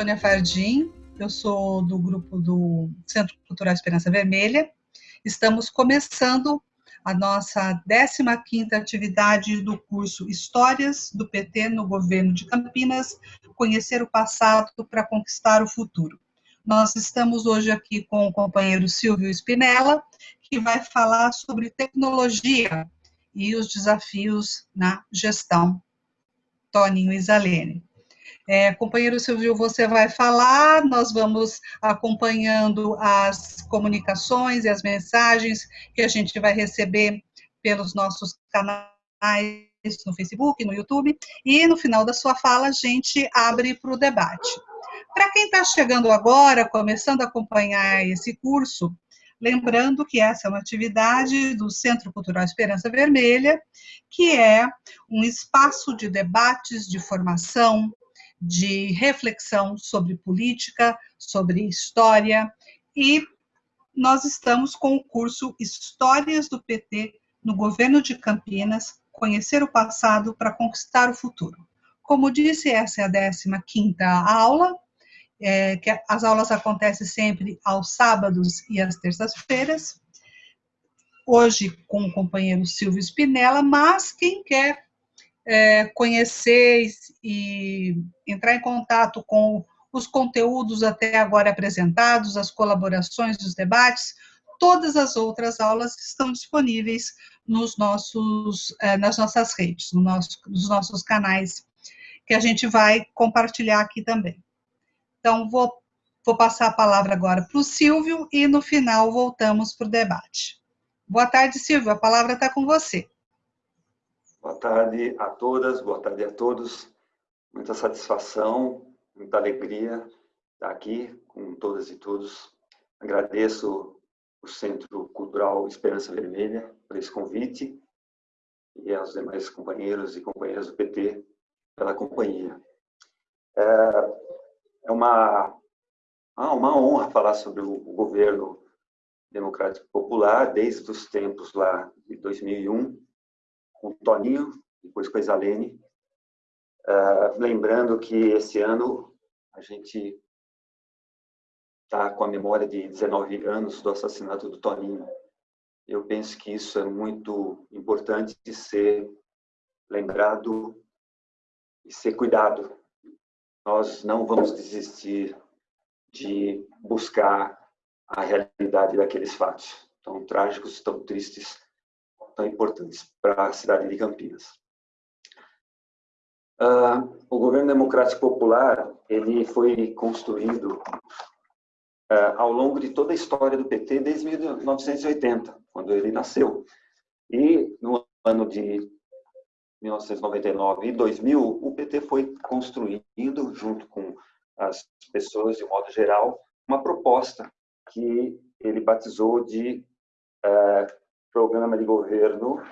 Sônia Fardim, eu sou do grupo do Centro Cultural Esperança Vermelha. Estamos começando a nossa 15ª atividade do curso Histórias do PT no Governo de Campinas, Conhecer o Passado para Conquistar o Futuro. Nós estamos hoje aqui com o companheiro Silvio Spinella, que vai falar sobre tecnologia e os desafios na gestão. Toninho Isalene. É, companheiro Silvio, você vai falar, nós vamos acompanhando as comunicações e as mensagens que a gente vai receber pelos nossos canais no Facebook, no YouTube, e no final da sua fala a gente abre para o debate. Para quem está chegando agora, começando a acompanhar esse curso, lembrando que essa é uma atividade do Centro Cultural Esperança Vermelha, que é um espaço de debates, de formação, de reflexão sobre política, sobre história, e nós estamos com o curso Histórias do PT no Governo de Campinas, Conhecer o Passado para Conquistar o Futuro. Como disse, essa é a 15ª aula, é, que as aulas acontecem sempre aos sábados e às terças-feiras, hoje com o companheiro Silvio Spinella, mas quem quer é, conhecer e entrar em contato com os conteúdos até agora apresentados, as colaborações dos debates, todas as outras aulas estão disponíveis nos nossos, é, nas nossas redes, no nosso, nos nossos canais, que a gente vai compartilhar aqui também. Então, vou, vou passar a palavra agora para o Silvio e no final voltamos para o debate. Boa tarde, Silvio, a palavra está com você. Boa tarde a todas, boa tarde a todos. Muita satisfação, muita alegria estar aqui com todas e todos. Agradeço o Centro Cultural Esperança Vermelha por esse convite e aos demais companheiros e companheiras do PT pela companhia. É, é uma, ah, uma honra falar sobre o governo democrático popular desde os tempos lá de 2001 com o Toninho, depois com a Isalene. Uh, lembrando que esse ano a gente está com a memória de 19 anos do assassinato do Toninho. Eu penso que isso é muito importante de ser lembrado e ser cuidado. Nós não vamos desistir de buscar a realidade daqueles fatos tão trágicos, tão tristes importantes para a cidade de Campinas. Uh, o governo democrático popular ele foi construído uh, ao longo de toda a história do PT desde 1980, quando ele nasceu. E no ano de 1999 e 2000, o PT foi construindo, junto com as pessoas de modo geral, uma proposta que ele batizou de uh, Programa de Governo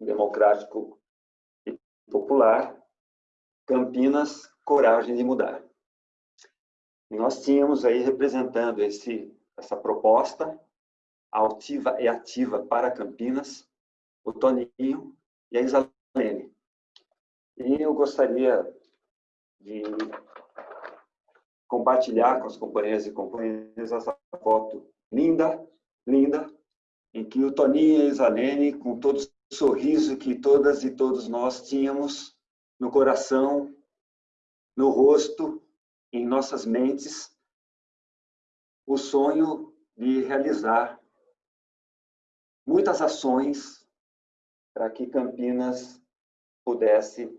Democrático e Popular, Campinas, Coragem de Mudar. Nós tínhamos aí representando esse, essa proposta altiva e ativa para Campinas, o Toninho e a Isalene. E eu gostaria de compartilhar com as companheiras e companheiros essa foto linda, linda, em que o Toninho e a Isalene, com todo o sorriso que todas e todos nós tínhamos no coração, no rosto, em nossas mentes, o sonho de realizar muitas ações para que Campinas pudesse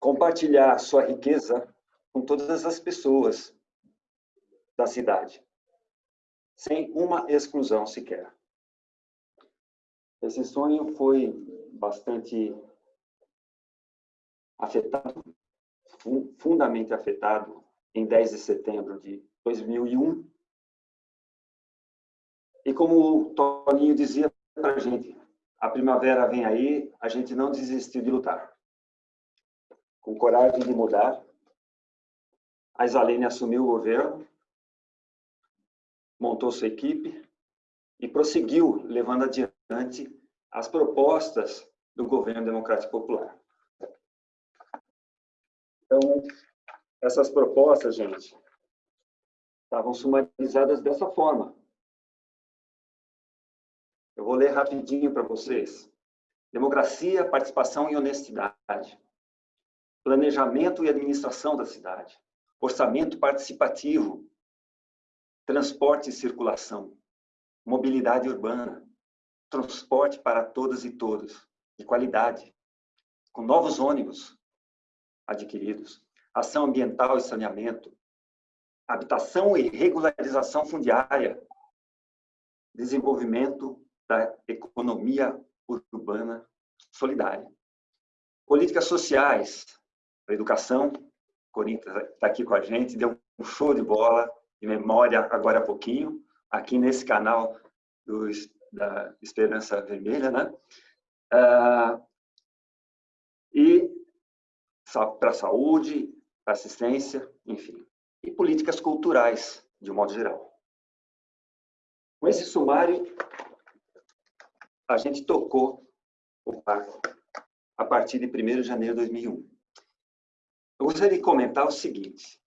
compartilhar sua riqueza com todas as pessoas da cidade sem uma exclusão sequer. Esse sonho foi bastante afetado, fundamente afetado, em 10 de setembro de 2001. E como o Toninho dizia para a gente, a primavera vem aí, a gente não desistiu de lutar. Com coragem de mudar, a Isalene assumiu o governo montou sua equipe e prosseguiu levando adiante as propostas do governo democrático popular. Então, essas propostas, gente, estavam sumarizadas dessa forma. Eu vou ler rapidinho para vocês. Democracia, participação e honestidade. Planejamento e administração da cidade. Orçamento participativo. Transporte e circulação. Mobilidade urbana. Transporte para todas e todos. De qualidade. Com novos ônibus adquiridos. Ação ambiental e saneamento. Habitação e regularização fundiária. Desenvolvimento da economia urbana solidária. Políticas sociais, a educação, Corinthians está aqui com a gente, deu um show de bola de memória agora há pouquinho, aqui nesse canal do, da Esperança Vermelha, né? Ah, e para saúde, assistência, enfim. E políticas culturais, de um modo geral. Com esse sumário, a gente tocou o parque a partir de 1 de janeiro de 2001. Eu gostaria de comentar o seguinte.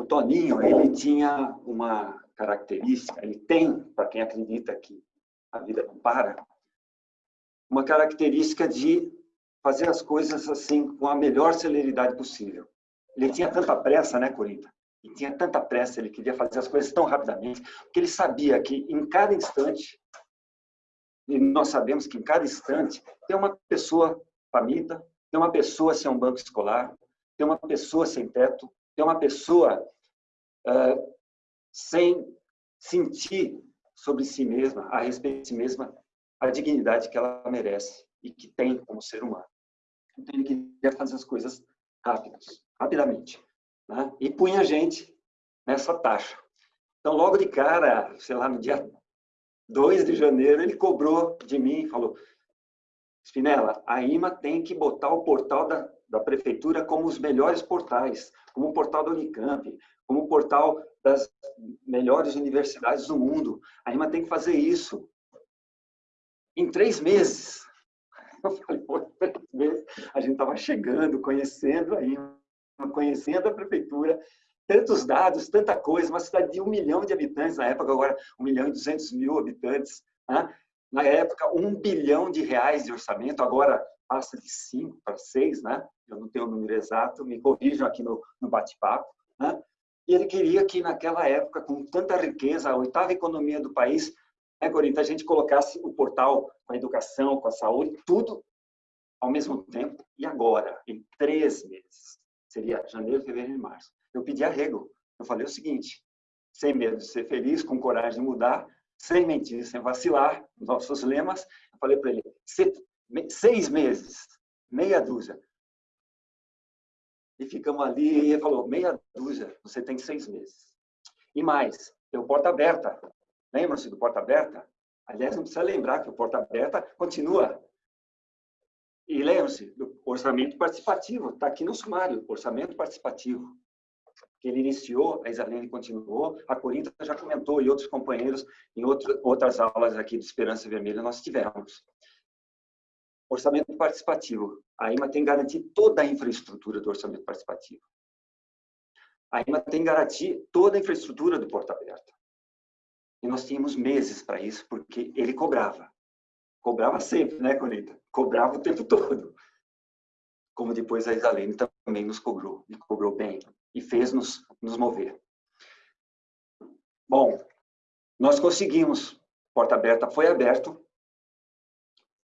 O Toninho, ele tinha uma característica, ele tem, para quem acredita que a vida não para, uma característica de fazer as coisas assim com a melhor celeridade possível. Ele tinha tanta pressa, né, Corinta? Ele tinha tanta pressa, ele queria fazer as coisas tão rapidamente, porque ele sabia que em cada instante e nós sabemos que em cada instante tem uma pessoa faminta, tem uma pessoa sem um banco escolar, tem uma pessoa sem teto, tem uma pessoa uh, sem sentir sobre si mesma, a respeito de si mesma, a dignidade que ela merece e que tem como ser humano. Então ele queria fazer as coisas rápidas, rapidamente, né? e punha a gente nessa taxa. Então, logo de cara, sei lá, no dia 2 de janeiro, ele cobrou de mim falou, Spinella, a IMA tem que botar o portal da, da prefeitura como os melhores portais, como o portal da Unicamp, como o portal das melhores universidades do mundo. A IMA tem que fazer isso. Em três meses. Eu falei, pô, três meses. A gente estava chegando, conhecendo a IMA, conhecendo a prefeitura, tantos dados, tanta coisa, uma cidade de um milhão de habitantes, na época agora um milhão e duzentos mil habitantes, né? na época um bilhão de reais de orçamento, agora passa de cinco para seis, né? eu não tenho o número exato, me corrijam aqui no, no bate-papo, né? e ele queria que naquela época, com tanta riqueza, a oitava economia do país, né, Corinta, a gente colocasse o portal com a educação, com a saúde, tudo ao mesmo tempo, e agora, em três meses, seria janeiro, fevereiro e março eu pedi arrego. Eu falei o seguinte, sem medo de ser feliz, com coragem de mudar, sem mentir, sem vacilar, nossos lemas, eu falei para ele, seis meses, meia dúzia. E ficamos ali, e ele falou, meia dúzia, você tem seis meses. E mais, tem o porta aberta. Lembram-se do porta aberta? Aliás, não precisa lembrar que o porta aberta continua. E lembram-se do orçamento participativo, está aqui no sumário, orçamento participativo que ele iniciou, a Isalene continuou, a Corinta já comentou e outros companheiros em outro, outras aulas aqui do Esperança Vermelha nós tivemos. Orçamento participativo. A IMA tem que garantir toda a infraestrutura do orçamento participativo. A IMA tem que garantir toda a infraestrutura do Porta Aberta. E nós tínhamos meses para isso, porque ele cobrava. Cobrava sempre, né, Corinta? Cobrava o tempo todo. Como depois a Isalene também nos cobrou, e cobrou bem e fez-nos nos mover. Bom, nós conseguimos. Porta aberta foi aberto.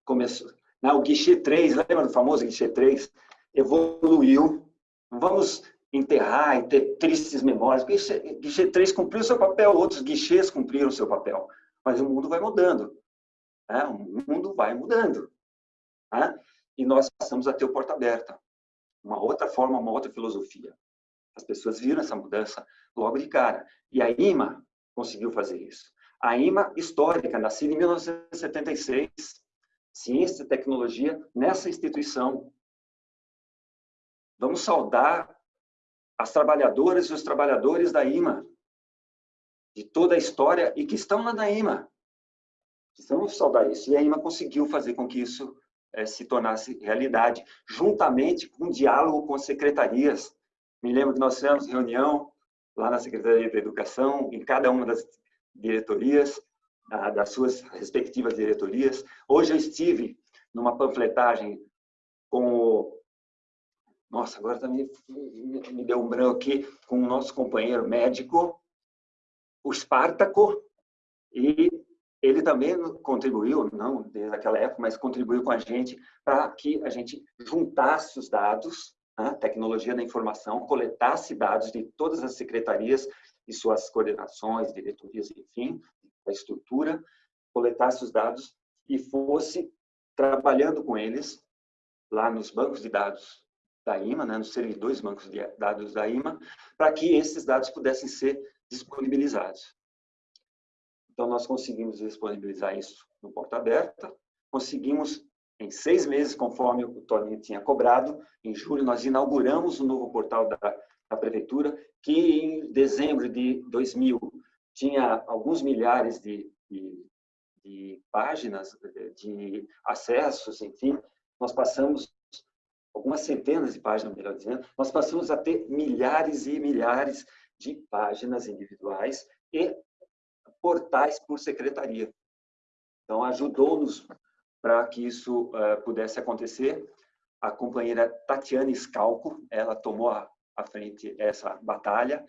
Começou. Não, o guichê 3, lembra do famoso guichê 3? Evoluiu. Vamos enterrar e ter tristes memórias. Guichê, guichê 3 cumpriu seu papel, outros guichês cumpriram seu papel. Mas o mundo vai mudando. Né? O mundo vai mudando. Né? E nós passamos a ter o porta aberta. Uma outra forma, uma outra filosofia. As pessoas viram essa mudança logo de cara. E a IMA conseguiu fazer isso. A IMA histórica, nascida em 1976, ciência e tecnologia, nessa instituição. Vamos saudar as trabalhadoras e os trabalhadores da IMA, de toda a história e que estão lá na IMA. Precisamos saudar isso. E a IMA conseguiu fazer com que isso é, se tornasse realidade, juntamente com um diálogo com as secretarias. Me lembro que nós fizemos reunião lá na Secretaria da Educação, em cada uma das diretorias, das suas respectivas diretorias. Hoje eu estive numa panfletagem com o... Nossa, agora também me deu um branco aqui, com o nosso companheiro médico, o Espartaco, e ele também contribuiu, não desde aquela época, mas contribuiu com a gente para que a gente juntasse os dados, né, tecnologia da informação, coletasse dados de todas as secretarias e suas coordenações, diretorias, enfim, a estrutura, coletasse os dados e fosse trabalhando com eles lá nos bancos de dados da IMA, né, nos servidores bancos de dados da IMA, para que esses dados pudessem ser disponibilizados. Então, nós conseguimos disponibilizar isso no Porta Aberta, conseguimos, em seis meses, conforme o Toninho tinha cobrado, em julho nós inauguramos o novo portal da, da Prefeitura, que em dezembro de 2000 tinha alguns milhares de, de, de páginas, de acessos, enfim, nós passamos algumas centenas de páginas, melhor dizendo, nós passamos a ter milhares e milhares de páginas individuais e portais por secretaria. Então, ajudou-nos para que isso uh, pudesse acontecer. A companheira Tatiana Scalco, ela tomou a frente essa batalha,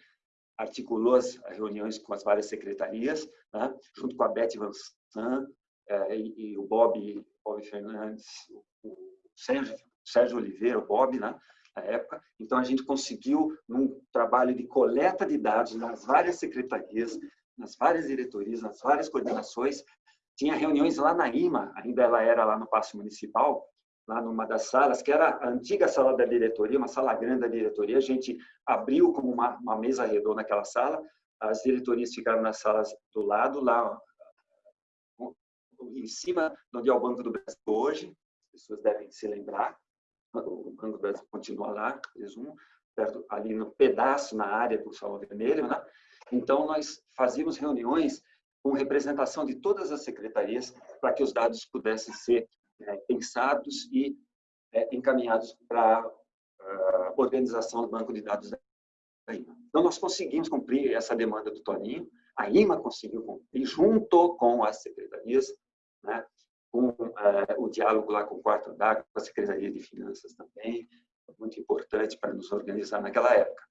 articulou as reuniões com as várias secretarias, né, junto com a Beth Van San, uh, e, e, o Bob, Bob Fernandes, o Sérgio, Sérgio Oliveira, o Bob, né, na época. Então, a gente conseguiu, num trabalho de coleta de dados nas várias secretarias, nas várias diretorias, nas várias coordenações. Tinha reuniões lá na IMA, ainda ela era lá no Paço Municipal, lá numa das salas, que era a antiga sala da diretoria, uma sala grande da diretoria. A gente abriu como uma, uma mesa redonda naquela sala, as diretorias ficaram nas salas do lado, lá em cima, onde é o Banco do Brasil hoje, as pessoas devem se lembrar, o Banco do Brasil continua lá, presumo, perto, ali no pedaço, na área do Salão Vermelho, né? Então, nós fazíamos reuniões com representação de todas as secretarias para que os dados pudessem ser é, pensados e é, encaminhados para a uh, organização do banco de dados da IMA. Então, nós conseguimos cumprir essa demanda do Toninho, a IMA conseguiu cumprir, junto com as secretarias, né, com uh, o diálogo lá com o quarto d'água, com a Secretaria de Finanças também, muito importante para nos organizar naquela época.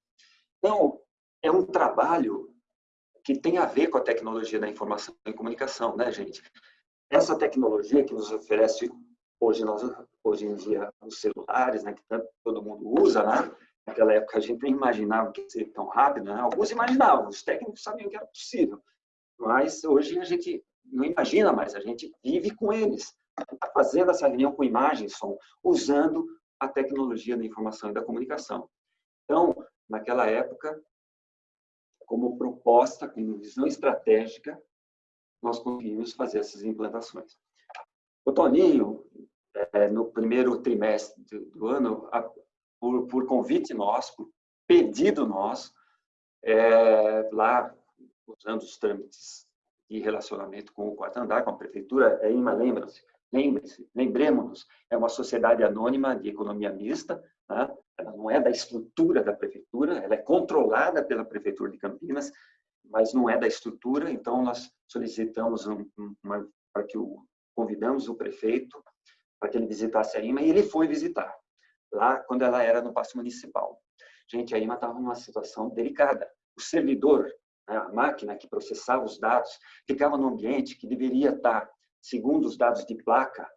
Então, é um trabalho que tem a ver com a tecnologia da informação e comunicação, né, gente? Essa tecnologia que nos oferece hoje, nós, hoje em dia os celulares, né, que todo mundo usa, né? Naquela época a gente nem imaginava que seria tão rápido, né? Alguns imaginavam, os técnicos sabiam que era possível, mas hoje a gente não imagina mais, a gente vive com eles, está fazendo essa reunião com imagem som, usando a tecnologia da informação e da comunicação. Então, naquela época, como proposta, como visão estratégica, nós conseguimos fazer essas implantações. O Toninho, é, no primeiro trimestre do ano, por, por, convite nosso, por pedido nosso, é, lá, usando os trâmites de relacionamento com o quarto andar, com a prefeitura, é IMA, lembra-se, lembre-se, lembremos-nos, é uma sociedade anônima de economia mista, tá? ela não é da estrutura da prefeitura, ela é controlada pela prefeitura de Campinas, mas não é da estrutura, então nós solicitamos um, uma, para que o convidamos o prefeito para que ele visitasse a IMA e ele foi visitar lá quando ela era no passo municipal. Gente, a IMA estava numa situação delicada. O servidor, né, a máquina que processava os dados, ficava num ambiente que deveria estar, segundo os dados de placa,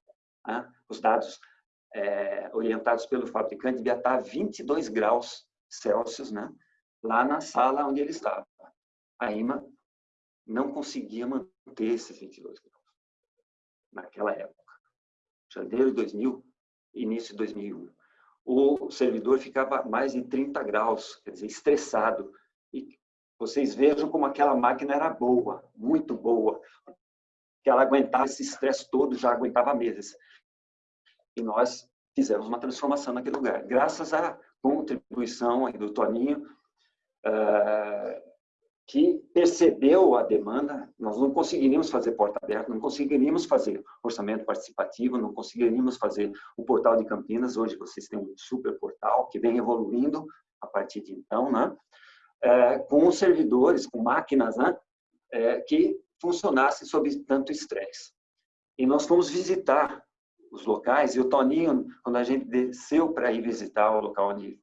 né, os dados é, orientados pelo fabricante, devia estar a 22 graus Celsius, né? lá na sala onde ele estava. A IMA não conseguia manter esses 22 graus naquela época. Janeiro de 2000, início de 2001. O servidor ficava mais de 30 graus, quer dizer, estressado. E vocês vejam como aquela máquina era boa, muito boa, que ela aguentava esse estresse todo, já aguentava meses e nós fizemos uma transformação naquele lugar. Graças à contribuição do Toninho, uh, que percebeu a demanda, nós não conseguiríamos fazer porta aberta, não conseguiríamos fazer orçamento participativo, não conseguiríamos fazer o portal de Campinas, hoje vocês têm um super portal que vem evoluindo a partir de então, né? É, com servidores, com máquinas né? É, que funcionassem sob tanto estresse. E nós fomos visitar os locais, e o Toninho, quando a gente desceu para ir visitar o local onde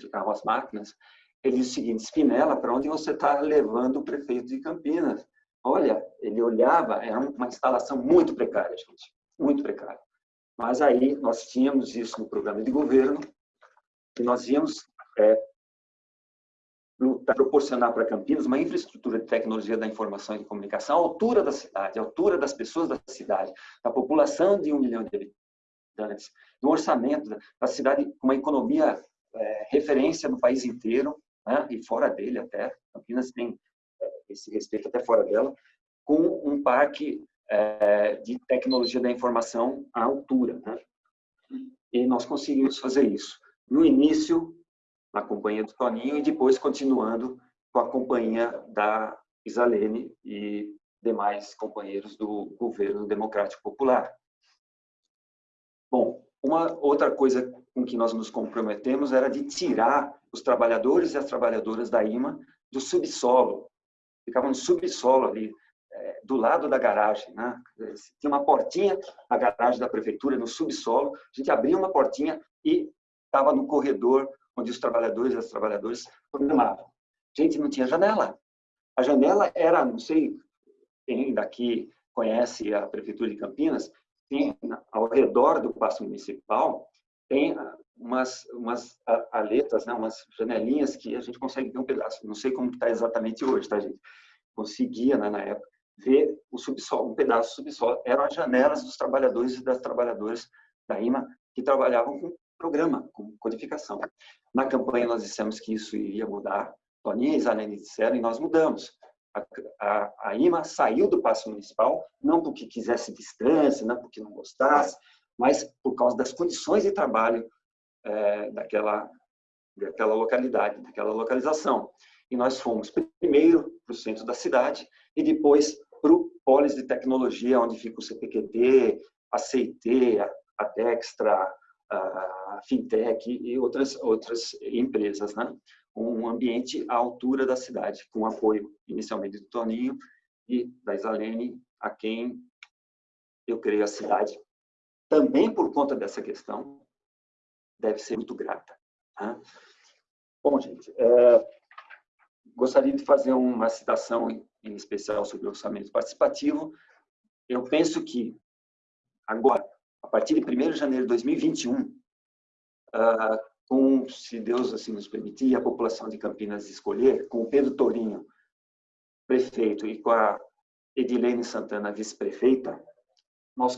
ficavam as máquinas, ele disse o seguinte, Spinella, para onde você está levando o prefeito de Campinas? Olha, ele olhava, era uma instalação muito precária, gente, muito precária. Mas aí nós tínhamos isso no programa de governo, e nós íamos é, proporcionar para Campinas uma infraestrutura de tecnologia da informação e de comunicação à altura da cidade, à altura das pessoas da cidade, da população de um milhão de habitantes, do orçamento da cidade uma economia é, referência no país inteiro, né, e fora dele até, Campinas tem é, esse respeito até fora dela, com um parque é, de tecnologia da informação à altura. Né? E nós conseguimos fazer isso. No início, na companhia do Toninho, e depois continuando com a companhia da Isalene e demais companheiros do governo democrático popular. Bom, uma outra coisa com que nós nos comprometemos era de tirar os trabalhadores e as trabalhadoras da IMA do subsolo. Ficavam no subsolo ali, é, do lado da garagem. Né? Tinha uma portinha na garagem da prefeitura, no subsolo. A gente abria uma portinha e estava no corredor onde os trabalhadores e as trabalhadoras programavam. Gente, não tinha janela. A janela era, não sei quem daqui conhece a prefeitura de Campinas, tem ao redor do passo municipal tem umas umas aletas, né, umas janelinhas que a gente consegue ver um pedaço. Não sei como está exatamente hoje, tá gente? Conseguia né, na época ver o subsolo, um pedaço do subsolo. Eram as janelas dos trabalhadores e das trabalhadoras da IMA que trabalhavam com programa, com codificação. Na campanha nós dissemos que isso iria mudar. Toninha e Isalene disseram e nós mudamos a, a, IMA saiu do passo municipal, não porque quisesse distância, não porque não gostasse, mas por causa das condições de trabalho é, daquela, daquela localidade, daquela localização. E nós fomos primeiro para o centro da cidade e depois para o Polis de Tecnologia, onde fica o CPQD, a CIT, a, Dextra, a Fintech e outras, outras empresas. Né? um ambiente à altura da cidade, com apoio inicialmente do Toninho e da Isalene, a quem eu creio a cidade, também por conta dessa questão, deve ser muito grata. Tá? Bom, gente, é, gostaria de fazer uma citação em especial sobre o orçamento participativo. Eu penso que agora, a partir de 1 de janeiro de 2021, uh, com, se Deus assim nos permitir, a população de Campinas escolher, com o Pedro Torinho, prefeito, e com a Edilene Santana, vice-prefeita, nós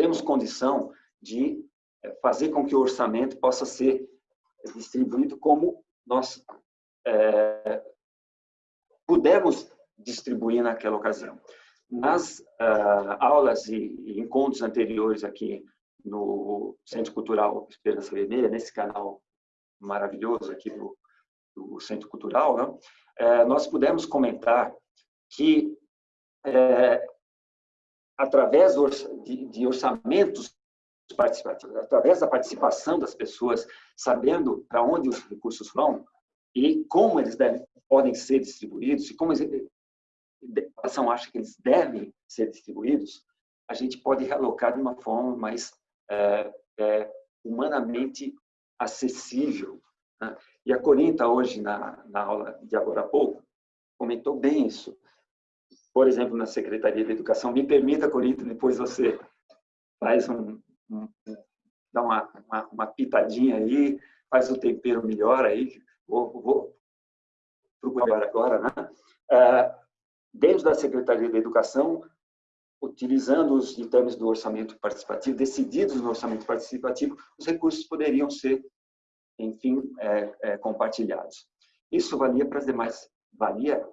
temos condição de eh, fazer com que o orçamento possa ser distribuído como nós é, distribuir naquela ocasião. Nas uh, aulas e, e encontros anteriores aqui no Centro Cultural Esperança Vermelha, nesse canal maravilhoso aqui do, do Centro Cultural, né? é, nós pudemos comentar que, é, através de, orçamentos participativos, através da participação das pessoas, sabendo para onde os recursos vão e como eles devem, podem ser distribuídos e como a população acha que eles devem ser distribuídos, a gente pode realocar de uma forma mais é, é, humanamente acessível. Né? E a Corinta, hoje, na, na aula de agora há pouco, comentou bem isso. Por exemplo, na Secretaria de Educação, me permita, Corinta, depois você faz um, um dá uma, uma, uma, pitadinha aí, faz o tempero melhor aí, vou, vou procurar agora, né? É, dentro da Secretaria de Educação, utilizando os ditames do orçamento participativo, decididos no orçamento participativo, os recursos poderiam ser, enfim, é, é, compartilhados. Isso valia para as demais, valia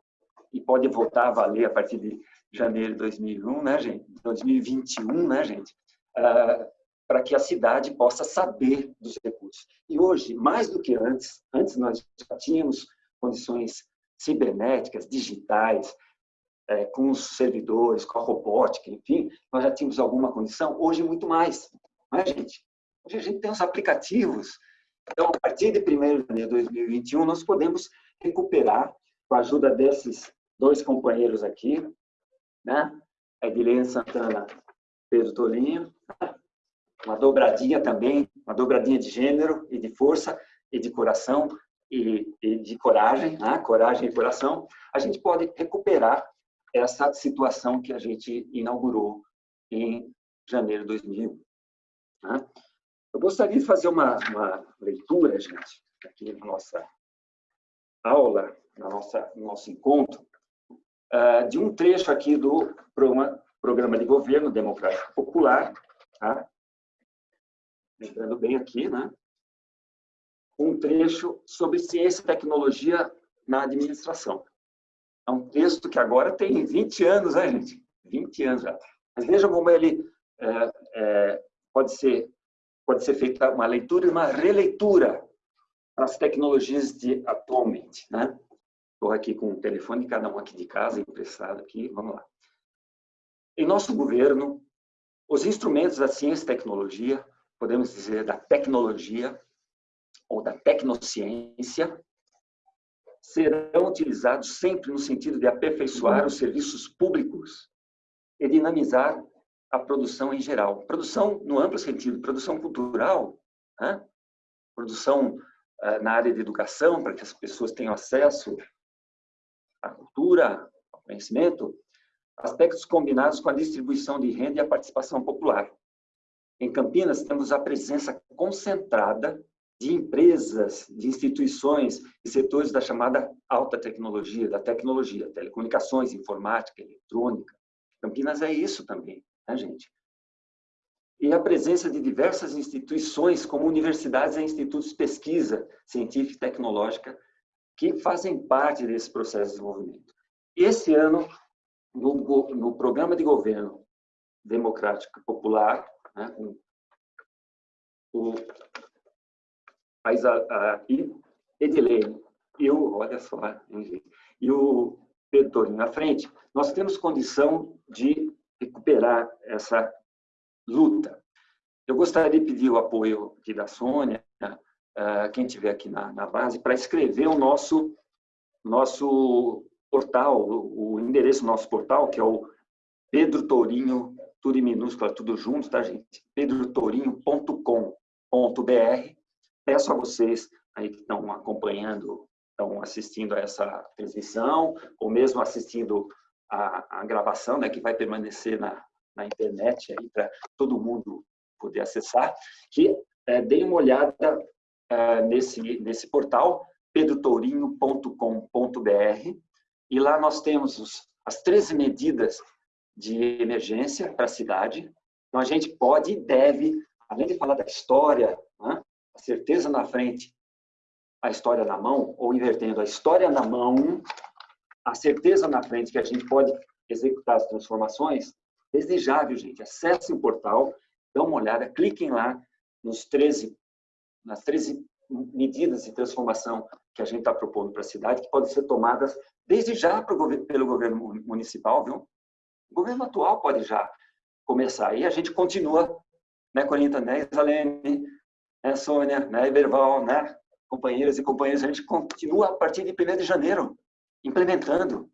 e pode voltar a valer a partir de janeiro de 2001, né, gente? 2021, né, gente? Uh, para que a cidade possa saber dos recursos. E hoje, mais do que antes, antes nós já tínhamos condições cibernéticas, digitais, é, com os servidores, com a robótica, enfim, nós já tínhamos alguma condição, hoje muito mais, não é, gente? Hoje a gente tem os aplicativos. Então, a partir de 1 de janeiro de 2021, nós podemos recuperar, com a ajuda desses dois companheiros aqui, né? Edilene Santana, Pedro Tolinho, uma dobradinha também, uma dobradinha de gênero e de força e de coração e, e de coragem, né? coragem e coração, a gente pode recuperar essa situação que a gente inaugurou em janeiro de 2001. Né? Eu gostaria de fazer uma, uma leitura, gente, aqui na nossa aula, na nossa, no nosso encontro, uh, de um trecho aqui do programa, programa de Governo Democrático Popular, tá? lembrando bem aqui, né? um trecho sobre ciência e tecnologia na administração. É um texto que agora tem 20 anos, né, gente? 20 anos já. Mas vejam como ele é, é, pode ser pode ser feita uma leitura e uma releitura das tecnologias de atualmente, né? Estou aqui com o telefone de cada um aqui de casa, emprestado aqui, vamos lá. Em nosso governo, os instrumentos da ciência e tecnologia, podemos dizer da tecnologia ou da tecnociência, serão utilizados sempre no sentido de aperfeiçoar os serviços públicos e dinamizar a produção em geral. Produção no amplo sentido, produção cultural, né? produção uh, na área de educação, para que as pessoas tenham acesso à cultura, ao conhecimento, aspectos combinados com a distribuição de renda e a participação popular. Em Campinas, temos a presença concentrada de empresas, de instituições e setores da chamada alta tecnologia, da tecnologia, telecomunicações, informática, eletrônica. Campinas é isso também né, gente? E a presença de diversas instituições, como universidades e institutos de pesquisa científica e tecnológica, que fazem parte desse processo de desenvolvimento. Esse ano, no, no programa de governo democrático popular, né, o, a, a Edilene e o, olha só, e o Pedro à frente, nós temos condição de recuperar essa luta. Eu gostaria de pedir o apoio aqui da Sônia, uh, quem estiver aqui na, na base, para escrever o nosso, nosso portal, o, o endereço do nosso portal, que é o Pedro Tourinho, tudo em minúscula, tudo junto, tá, gente? pedrotourinho.com.br. Peço a vocês aí que estão acompanhando, estão assistindo a essa transmissão, ou mesmo assistindo a, a gravação, né, que vai permanecer na, na internet aí para todo mundo poder acessar, que é, deem uma olhada nesse, nesse portal, pedrotourinho.com.br, e lá nós temos os, as 13 medidas de emergência para a cidade. Então, a gente pode e deve, além de falar da história, né, a certeza na frente, a história na mão, ou invertendo, a história na mão, a certeza na frente que a gente pode executar as transformações, desejável, gente. Acessem o portal, dão uma olhada, cliquem lá nos 13, nas 13 medidas de transformação que a gente está propondo para a cidade, que podem ser tomadas desde já pelo governo municipal, viu? O governo atual pode já começar. E a gente continua, né, Corinta, né, Isalene, né, Sônia, né, Iberval, né, companheiras e companheiros, a gente continua a partir de 1 de janeiro implementando.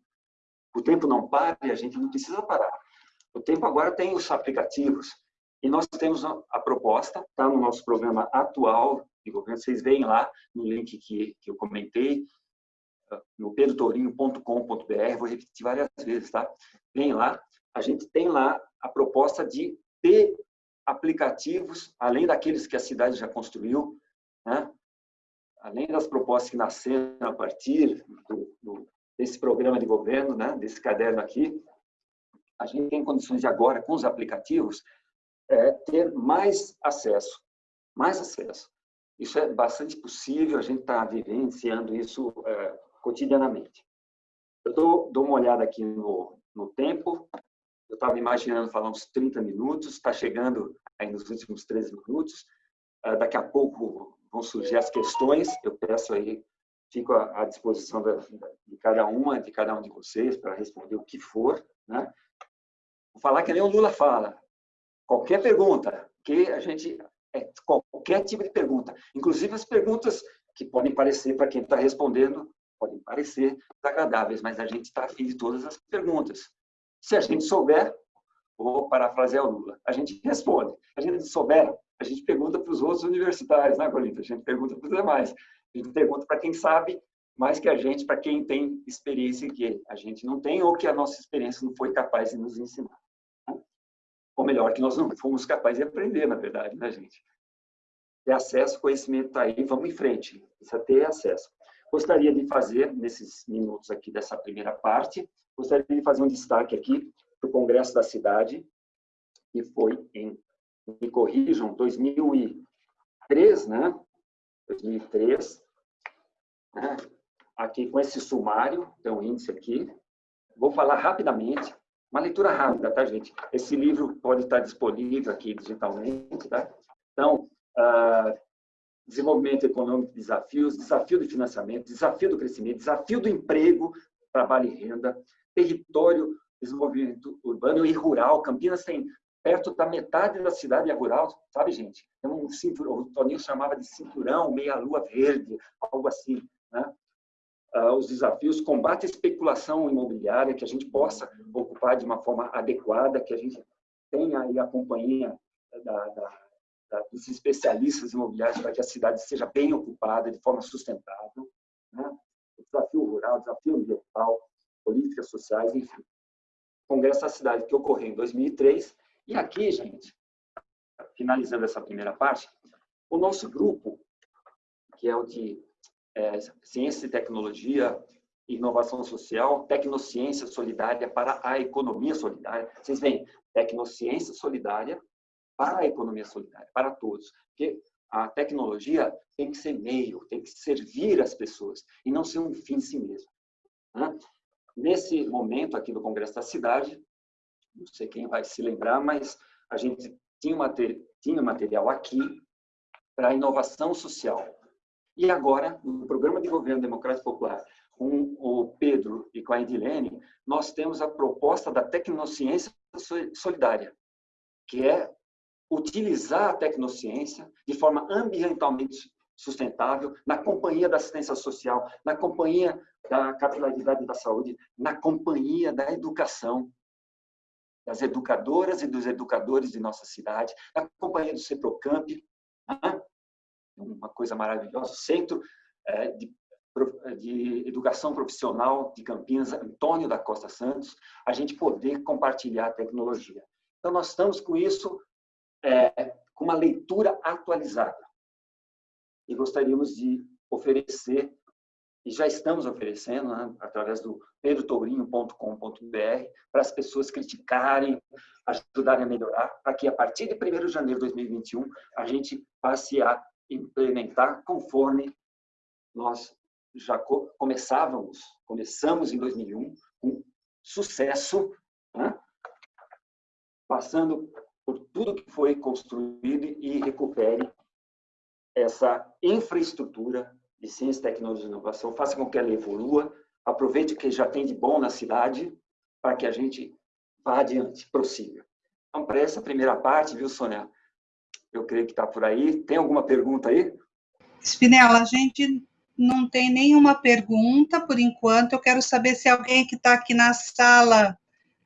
O tempo não para e a gente não precisa parar. O tempo agora tem os aplicativos. E nós temos a proposta, está no nosso programa atual de governo. Vocês veem lá no link que, que eu comentei, no pedrotourinho.com.br, vou repetir várias vezes, tá? Vem lá, a gente tem lá a proposta de ter aplicativos, além daqueles que a cidade já construiu, né? além das propostas que nasceram a partir do, do, desse programa de governo, né, desse caderno aqui, a gente tem condições de agora, com os aplicativos, é, ter mais acesso, mais acesso. Isso é bastante possível, a gente está vivenciando isso é, cotidianamente. Eu dou, dou, uma olhada aqui no, no tempo, eu estava imaginando falar uns 30 minutos, está chegando aí nos últimos 13 minutos, é, daqui a pouco vão surgir as questões, eu peço aí fico à disposição de cada uma, de cada um de vocês, para responder o que for. Né? Vou falar que nem o Lula fala. Qualquer pergunta que a gente... É, qualquer tipo de pergunta, inclusive as perguntas que podem parecer, para quem está respondendo, podem parecer desagradáveis, mas a gente está afim de todas as perguntas. Se a gente souber, vou parafrasear o Lula, a gente responde. A gente souber, a gente pergunta para os outros universitários, né, Colita? A gente pergunta para os demais. A gente pergunta para quem sabe mais que a gente, para quem tem experiência que a gente não tem ou que a nossa experiência não foi capaz de nos ensinar. Ou melhor, que nós não fomos capazes de aprender, na verdade, né, gente? Ter acesso, conhecimento está aí, vamos em frente. Precisa ter acesso. Gostaria de fazer, nesses minutos aqui dessa primeira parte, gostaria de fazer um destaque aqui para o Congresso da Cidade, que foi em, me corrijam, 2003, né? 2003, né? aqui com esse sumário, tem um índice aqui. Vou falar rapidamente, uma leitura rápida, tá, gente? Esse livro pode estar disponível aqui digitalmente, tá? Então, uh, desenvolvimento econômico de desafios, desafio do financiamento, desafio do crescimento, desafio do emprego, trabalho e renda, território, desenvolvimento urbano e rural. Campinas tem perto da metade da cidade é rural, sabe, gente? Tem um cinturão, o Toninho chamava de cinturão, meia-lua verde, algo assim, né? Uh, os desafios, combate à especulação imobiliária, que a gente possa ocupar de uma forma adequada, que a gente tenha aí a companhia da, da, da, dos especialistas imobiliários para que a cidade seja bem ocupada de forma sustentável. Né? Desafio rural, desafio ambiental, políticas sociais, enfim. Congresso da Cidade que ocorreu em 2003. E aqui, gente, finalizando essa primeira parte, o nosso grupo, que é o de é, Ciência e Tecnologia, Inovação Social, Tecnociência Solidária para a Economia Solidária. Vocês veem, Tecnociência Solidária para a Economia Solidária, para todos. Porque a tecnologia tem que ser meio, tem que servir as pessoas e não ser um fim em si mesmo. Né? Nesse momento aqui do Congresso da Cidade, não sei quem vai se lembrar, mas a gente tinha, tinha material aqui para inovação social. E agora, no Programa de Governo Democrático Popular, com o Pedro e com a Edilene, nós temos a proposta da tecnociência solidária, que é utilizar a tecnociência de forma ambientalmente sustentável, na companhia da assistência social, na companhia da capilaridade da saúde, na companhia da educação, das educadoras e dos educadores de nossa cidade, na companhia do CEPROCAMP, né? Uma coisa maravilhosa, Centro é, de, de Educação Profissional de Campinas, Antônio da Costa Santos, a gente poder compartilhar a tecnologia. Então, nós estamos com isso, é, com uma leitura atualizada. E gostaríamos de oferecer e já estamos oferecendo, né, através do pedrotourinho.com.br, para as pessoas criticarem, ajudarem a melhorar, para que a partir de 1 de janeiro de 2021 a gente passe a implementar conforme nós já começávamos, começamos em 2001 com sucesso, né, passando por tudo que foi construído e recupere essa infraestrutura de ciência, tecnologia e inovação, faça com que ela evolua, aproveite o que já tem de bom na cidade para que a gente vá adiante, prossiga. Então, para essa primeira parte, viu, Sônia? Eu creio que está por aí. Tem alguma pergunta aí? Spinella, a gente não tem nenhuma pergunta por enquanto. Eu quero saber se alguém que está aqui na sala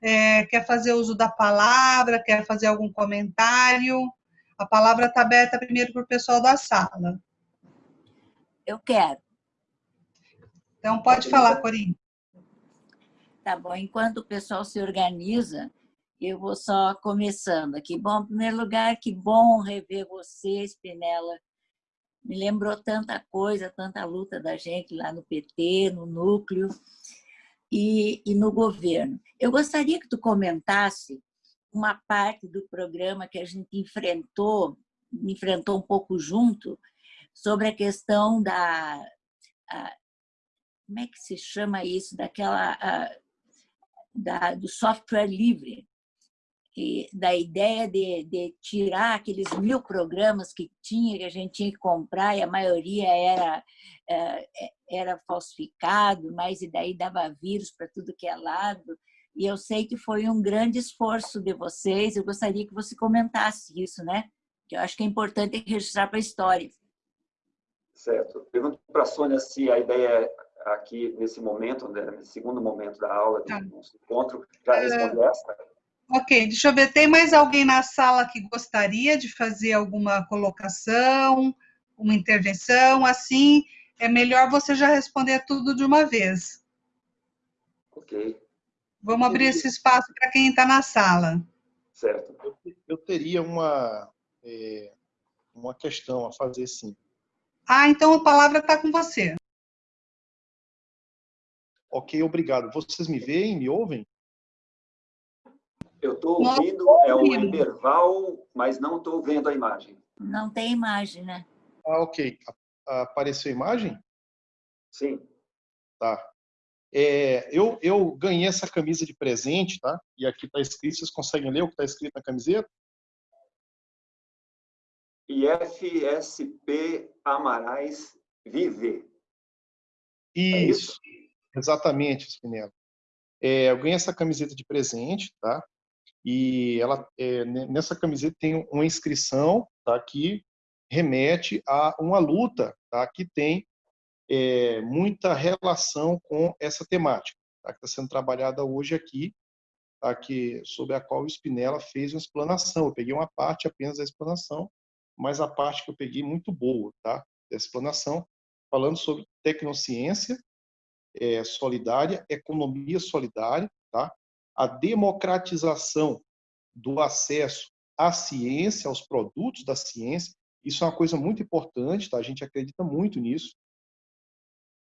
é, quer fazer uso da palavra, quer fazer algum comentário. A palavra está aberta primeiro para o pessoal da sala. Eu quero. Então, pode falar, Corinne. Tá bom. Enquanto o pessoal se organiza, eu vou só começando aqui. Bom, em primeiro lugar, que bom rever você, Spinella. Me lembrou tanta coisa, tanta luta da gente lá no PT, no núcleo e, e no governo. Eu gostaria que tu comentasse uma parte do programa que a gente enfrentou, enfrentou um pouco junto, sobre a questão da... A, como é que se chama isso? Daquela... A, da, do software livre. Que, da ideia de, de tirar aqueles mil programas que tinha, que a gente tinha que comprar, e a maioria era, é, era falsificado, mas e daí dava vírus para tudo que é lado. E eu sei que foi um grande esforço de vocês, eu gostaria que você comentasse isso, né? Que eu acho que é importante registrar para a história. Certo. Pergunto para a Sônia se a ideia aqui, nesse momento, né, nesse segundo momento da aula, do tá. nosso encontro, já é. respondeu essa? Ok, deixa eu ver, tem mais alguém na sala que gostaria de fazer alguma colocação, uma intervenção? Assim, é melhor você já responder tudo de uma vez. Ok. Vamos abrir esse espaço para quem está na sala. Certo. Eu, eu teria uma, é, uma questão a fazer, sim. Ah, então a palavra está com você. Ok, obrigado. Vocês me veem, me ouvem? Eu estou ouvindo, é o intervalo, mas não estou vendo a imagem. Não tem imagem, né? Ah, ok. Apareceu a imagem? Sim. Tá. É, eu, eu ganhei essa camisa de presente, tá? E aqui está escrito, vocês conseguem ler o que está escrito na camiseta? IFSP Amarais Vive. É isso, é isso? exatamente, Spinello. É, eu ganhei essa camiseta de presente, tá? E ela, é, nessa camiseta tem uma inscrição tá, que remete a uma luta tá, que tem é, muita relação com essa temática, tá, que está sendo trabalhada hoje aqui, tá, que, sobre a qual o Spinella fez uma explanação. Eu peguei uma parte apenas da explanação, mas a parte que eu peguei muito boa tá, da explanação, falando sobre tecnociência é, solidária, economia solidária, tá? A democratização do acesso à ciência, aos produtos da ciência. Isso é uma coisa muito importante, tá? a gente acredita muito nisso.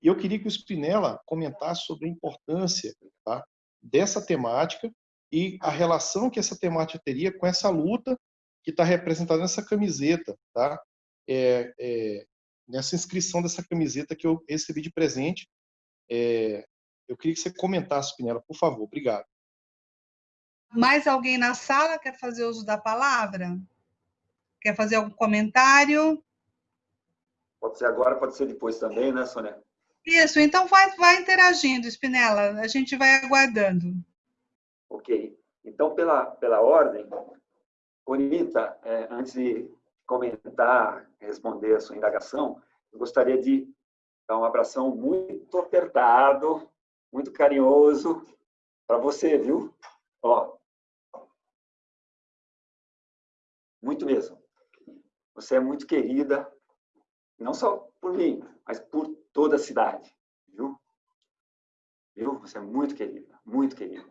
E eu queria que o Spinella comentasse sobre a importância tá? dessa temática e a relação que essa temática teria com essa luta que está representada nessa camiseta, tá? É, é, nessa inscrição dessa camiseta que eu recebi de presente. É, eu queria que você comentasse, Spinella, por favor. Obrigado. Mais alguém na sala quer fazer uso da palavra? Quer fazer algum comentário? Pode ser agora, pode ser depois também, né, Sônia? Isso, então vai, vai interagindo, Spinella, a gente vai aguardando. Ok. Então, pela, pela ordem, Bonita, é, antes de comentar, responder a sua indagação, eu gostaria de dar um abração muito apertado, muito carinhoso para você, viu? Ó, muito mesmo. Você é muito querida, não só por mim, mas por toda a cidade, viu? Viu? Você é muito querida, muito querida.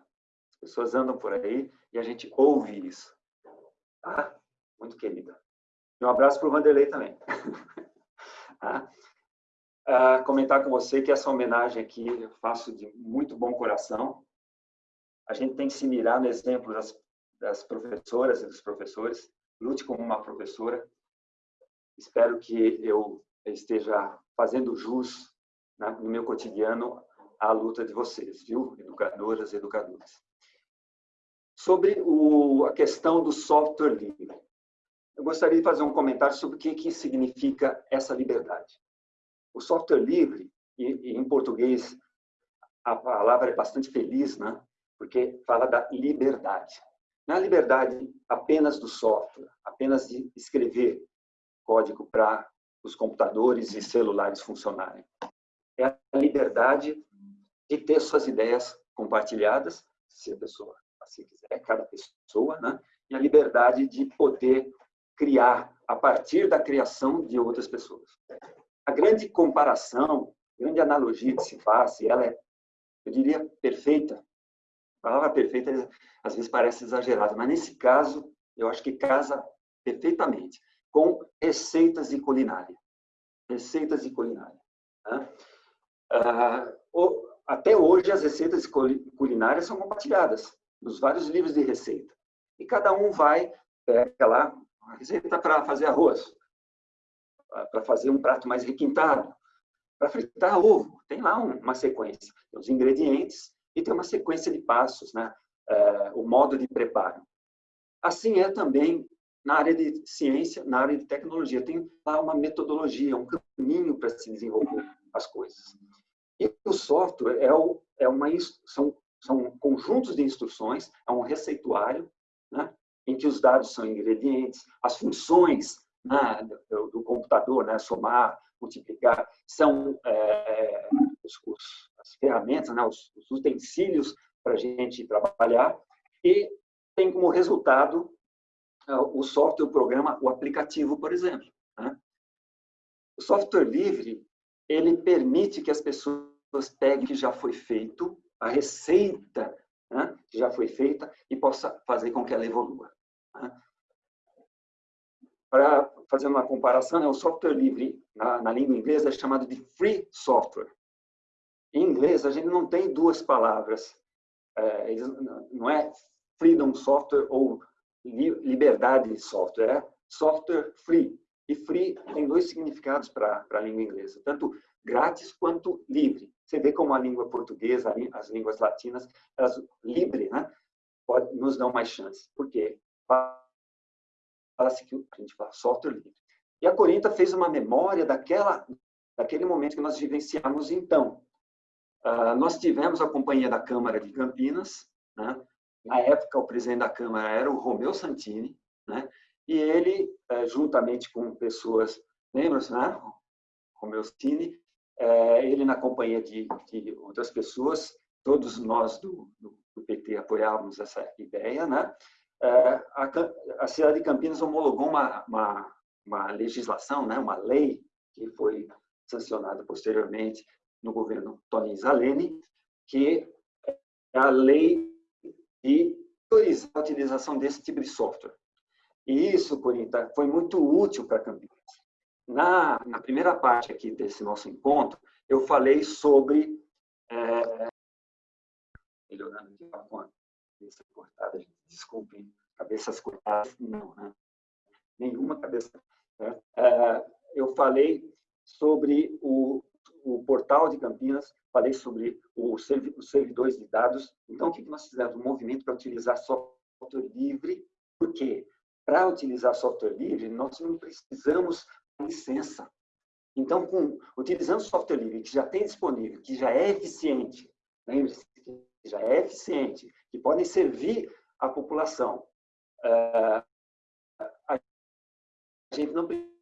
As pessoas andam por aí e a gente ouve isso. Tá? Muito querida. E um abraço para o Vanderlei também. tá? ah, comentar com você que essa homenagem aqui eu faço de muito bom coração. A gente tem que se mirar no exemplo das, das professoras e dos professores lute como uma professora. Espero que eu esteja fazendo jus né, no meu cotidiano à luta de vocês, viu, educadoras e educadores. Sobre o, a questão do software livre, eu gostaria de fazer um comentário sobre o que, que significa essa liberdade. O software livre, e, e em português a palavra é bastante feliz, né? porque fala da liberdade. Não é a liberdade apenas do software, apenas de escrever código para os computadores e celulares funcionarem. É a liberdade de ter suas ideias compartilhadas, se a pessoa assim quiser, cada pessoa, né? e a liberdade de poder criar a partir da criação de outras pessoas. A grande comparação, a grande analogia que se faz, e ela é, eu diria, perfeita, a palavra perfeita às vezes parece exagerada, mas nesse caso eu acho que casa perfeitamente com receitas de culinária. Receitas de culinária. Né? Ah, até hoje as receitas culinárias são compartilhadas nos vários livros de receita. E cada um vai, pega lá, uma receita para fazer arroz, para fazer um prato mais requintado, para fritar ovo. Tem lá uma sequência. Os ingredientes, e tem uma sequência de passos, né? É, o modo de preparo. Assim é também na área de ciência, na área de tecnologia. Tem lá uma metodologia, um caminho para se desenvolver as coisas. E o software é, o, é uma, são, são conjuntos de instruções, é um receituário, né, em que os dados são ingredientes, as funções né, do, do, computador, né, somar, multiplicar, são é, os, os, as ferramentas, né, os, os utensílios para a gente trabalhar, e tem como resultado é, o software, o programa, o aplicativo, por exemplo. Né? O software livre, ele permite que as pessoas peguem o que já foi feito, a receita né, que já foi feita, e possa fazer com que ela evolua. Né? Para fazer uma comparação, né, o software livre, na, na língua inglesa, é chamado de free software. Em inglês, a gente não tem duas palavras. É, não é freedom software ou liberdade de software, é software free. E free tem dois significados para a língua inglesa, tanto grátis quanto livre. Você vê como a língua portuguesa, as línguas latinas, elas livre, né? Pode, nos dão mais chance. Por quê? Fala-se que a gente fala software livre. E a Corinta fez uma memória daquela, daquele momento que nós vivenciamos então. Uh, nós tivemos a companhia da Câmara de Campinas, né? Na época, o presidente da Câmara era o Romeu Santini, né? e ele, eh, juntamente com pessoas, lembra-se, né? Romeu Santini, eh, ele na companhia de, de outras pessoas, todos nós do, do, PT apoiávamos essa ideia, né? Eh, a, a cidade de Campinas homologou uma, uma, uma legislação, né? uma lei que foi sancionada posteriormente no governo Tony Zaleni, que é a lei e autorizar a utilização desse tipo de software. E isso, Corinta, foi muito útil para Campinas. Na, na primeira parte aqui desse nosso encontro, eu falei sobre... É, melhorando aqui a cabeça cortada, desculpem, cabeças cortadas, não, né? Nenhuma cabeça. Né? É, eu falei sobre o o portal de Campinas, falei sobre os servidores de dados. Então, o que nós fizemos? Um movimento para utilizar software livre. Por quê? Para utilizar software livre, nós não precisamos licença. Então, com, utilizando software livre que já tem disponível, que já é eficiente, lembre-se que já é eficiente, que podem servir à população, uh, a gente não precisa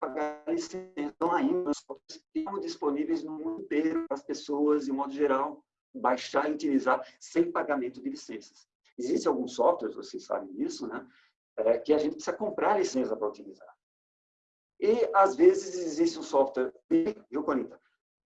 pagar licença. Então, ainda, estão disponíveis no mundo inteiro para as pessoas, de modo geral, baixar e utilizar sem pagamento de licenças. Existem alguns softwares, vocês sabem disso, né? É, que a gente precisa comprar licença para utilizar. E, às vezes, existe um software, viu, Corinta?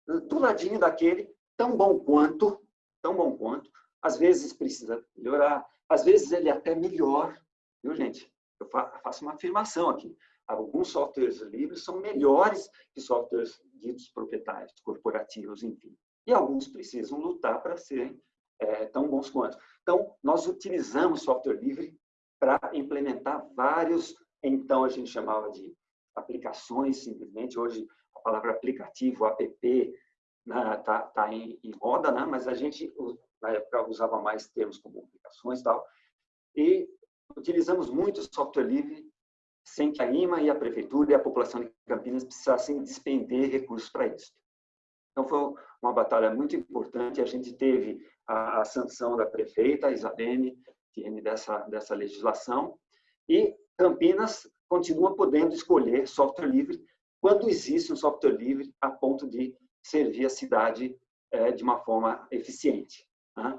Do ladinho daquele, tão bom quanto, tão bom quanto, às vezes precisa melhorar, às vezes ele é até melhor, viu, gente? Eu faço uma afirmação aqui alguns softwares livres são melhores que softwares ditos proprietários, corporativos, enfim. E alguns precisam lutar para serem é, tão bons quanto. Então, nós utilizamos software livre para implementar vários, então a gente chamava de aplicações, simplesmente. Hoje, a palavra aplicativo, app, está né, tá, em, em moda, né? mas a gente, na época, usava mais termos como aplicações e tal. E utilizamos muito software livre sem que a IMA e a Prefeitura e a população de Campinas precisassem despender recursos para isso. Então, foi uma batalha muito importante. A gente teve a, a sanção da prefeita, Isabene, dessa, dessa legislação, e Campinas continua podendo escolher software livre quando existe um software livre a ponto de servir a cidade é, de uma forma eficiente. Né?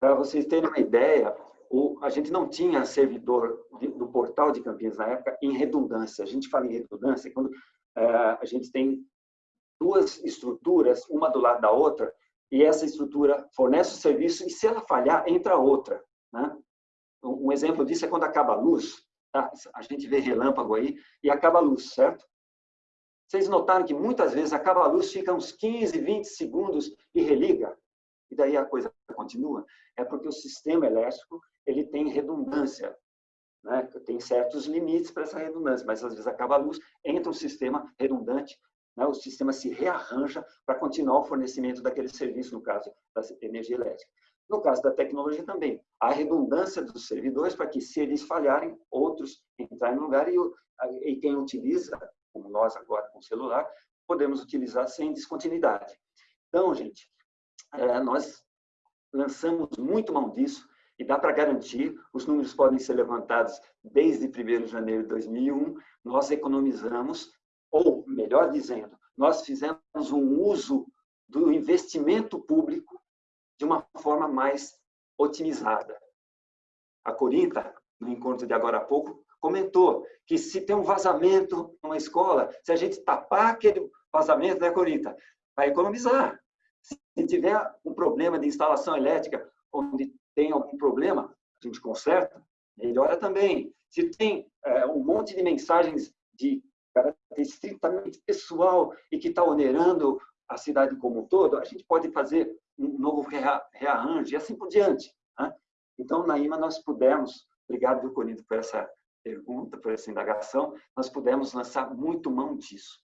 Para vocês terem uma ideia, o, a gente não tinha servidor de, do portal de Campinas na época em redundância. A gente fala em redundância quando é, a gente tem duas estruturas, uma do lado da outra, e essa estrutura fornece o serviço e se ela falhar, entra outra. Né? Um exemplo disso é quando acaba a luz, tá? a gente vê relâmpago aí e acaba a luz, certo? Vocês notaram que muitas vezes acaba a luz, fica uns 15, 20 segundos e religa, e daí a coisa continua? É porque o sistema elétrico ele tem redundância, né? tem certos limites para essa redundância, mas às vezes acaba a luz, entra um sistema redundante, né? o sistema se rearranja para continuar o fornecimento daquele serviço, no caso da energia elétrica. No caso da tecnologia também, a redundância dos servidores para que, se eles falharem, outros entrarem no lugar e, e quem utiliza, como nós agora com o celular, podemos utilizar sem descontinuidade. Então, gente, é, nós lançamos muito mão disso e dá para garantir, os números podem ser levantados desde 1 de janeiro de 2001, nós economizamos, ou melhor dizendo, nós fizemos um uso do investimento público de uma forma mais otimizada. A Corinta, no encontro de agora há pouco, comentou que se tem um vazamento numa escola, se a gente tapar aquele vazamento, né, Corinta, vai economizar. Se tiver um problema de instalação elétrica, onde tem algum problema, a gente conserta, melhora também. Se tem é, um monte de mensagens de caráter estritamente pessoal e que está onerando a cidade como um todo, a gente pode fazer um novo rearranjo e assim por diante. Né? Então, na IMA, nós pudemos, obrigado, viu, por essa pergunta, por essa indagação, nós pudemos lançar muito mão disso.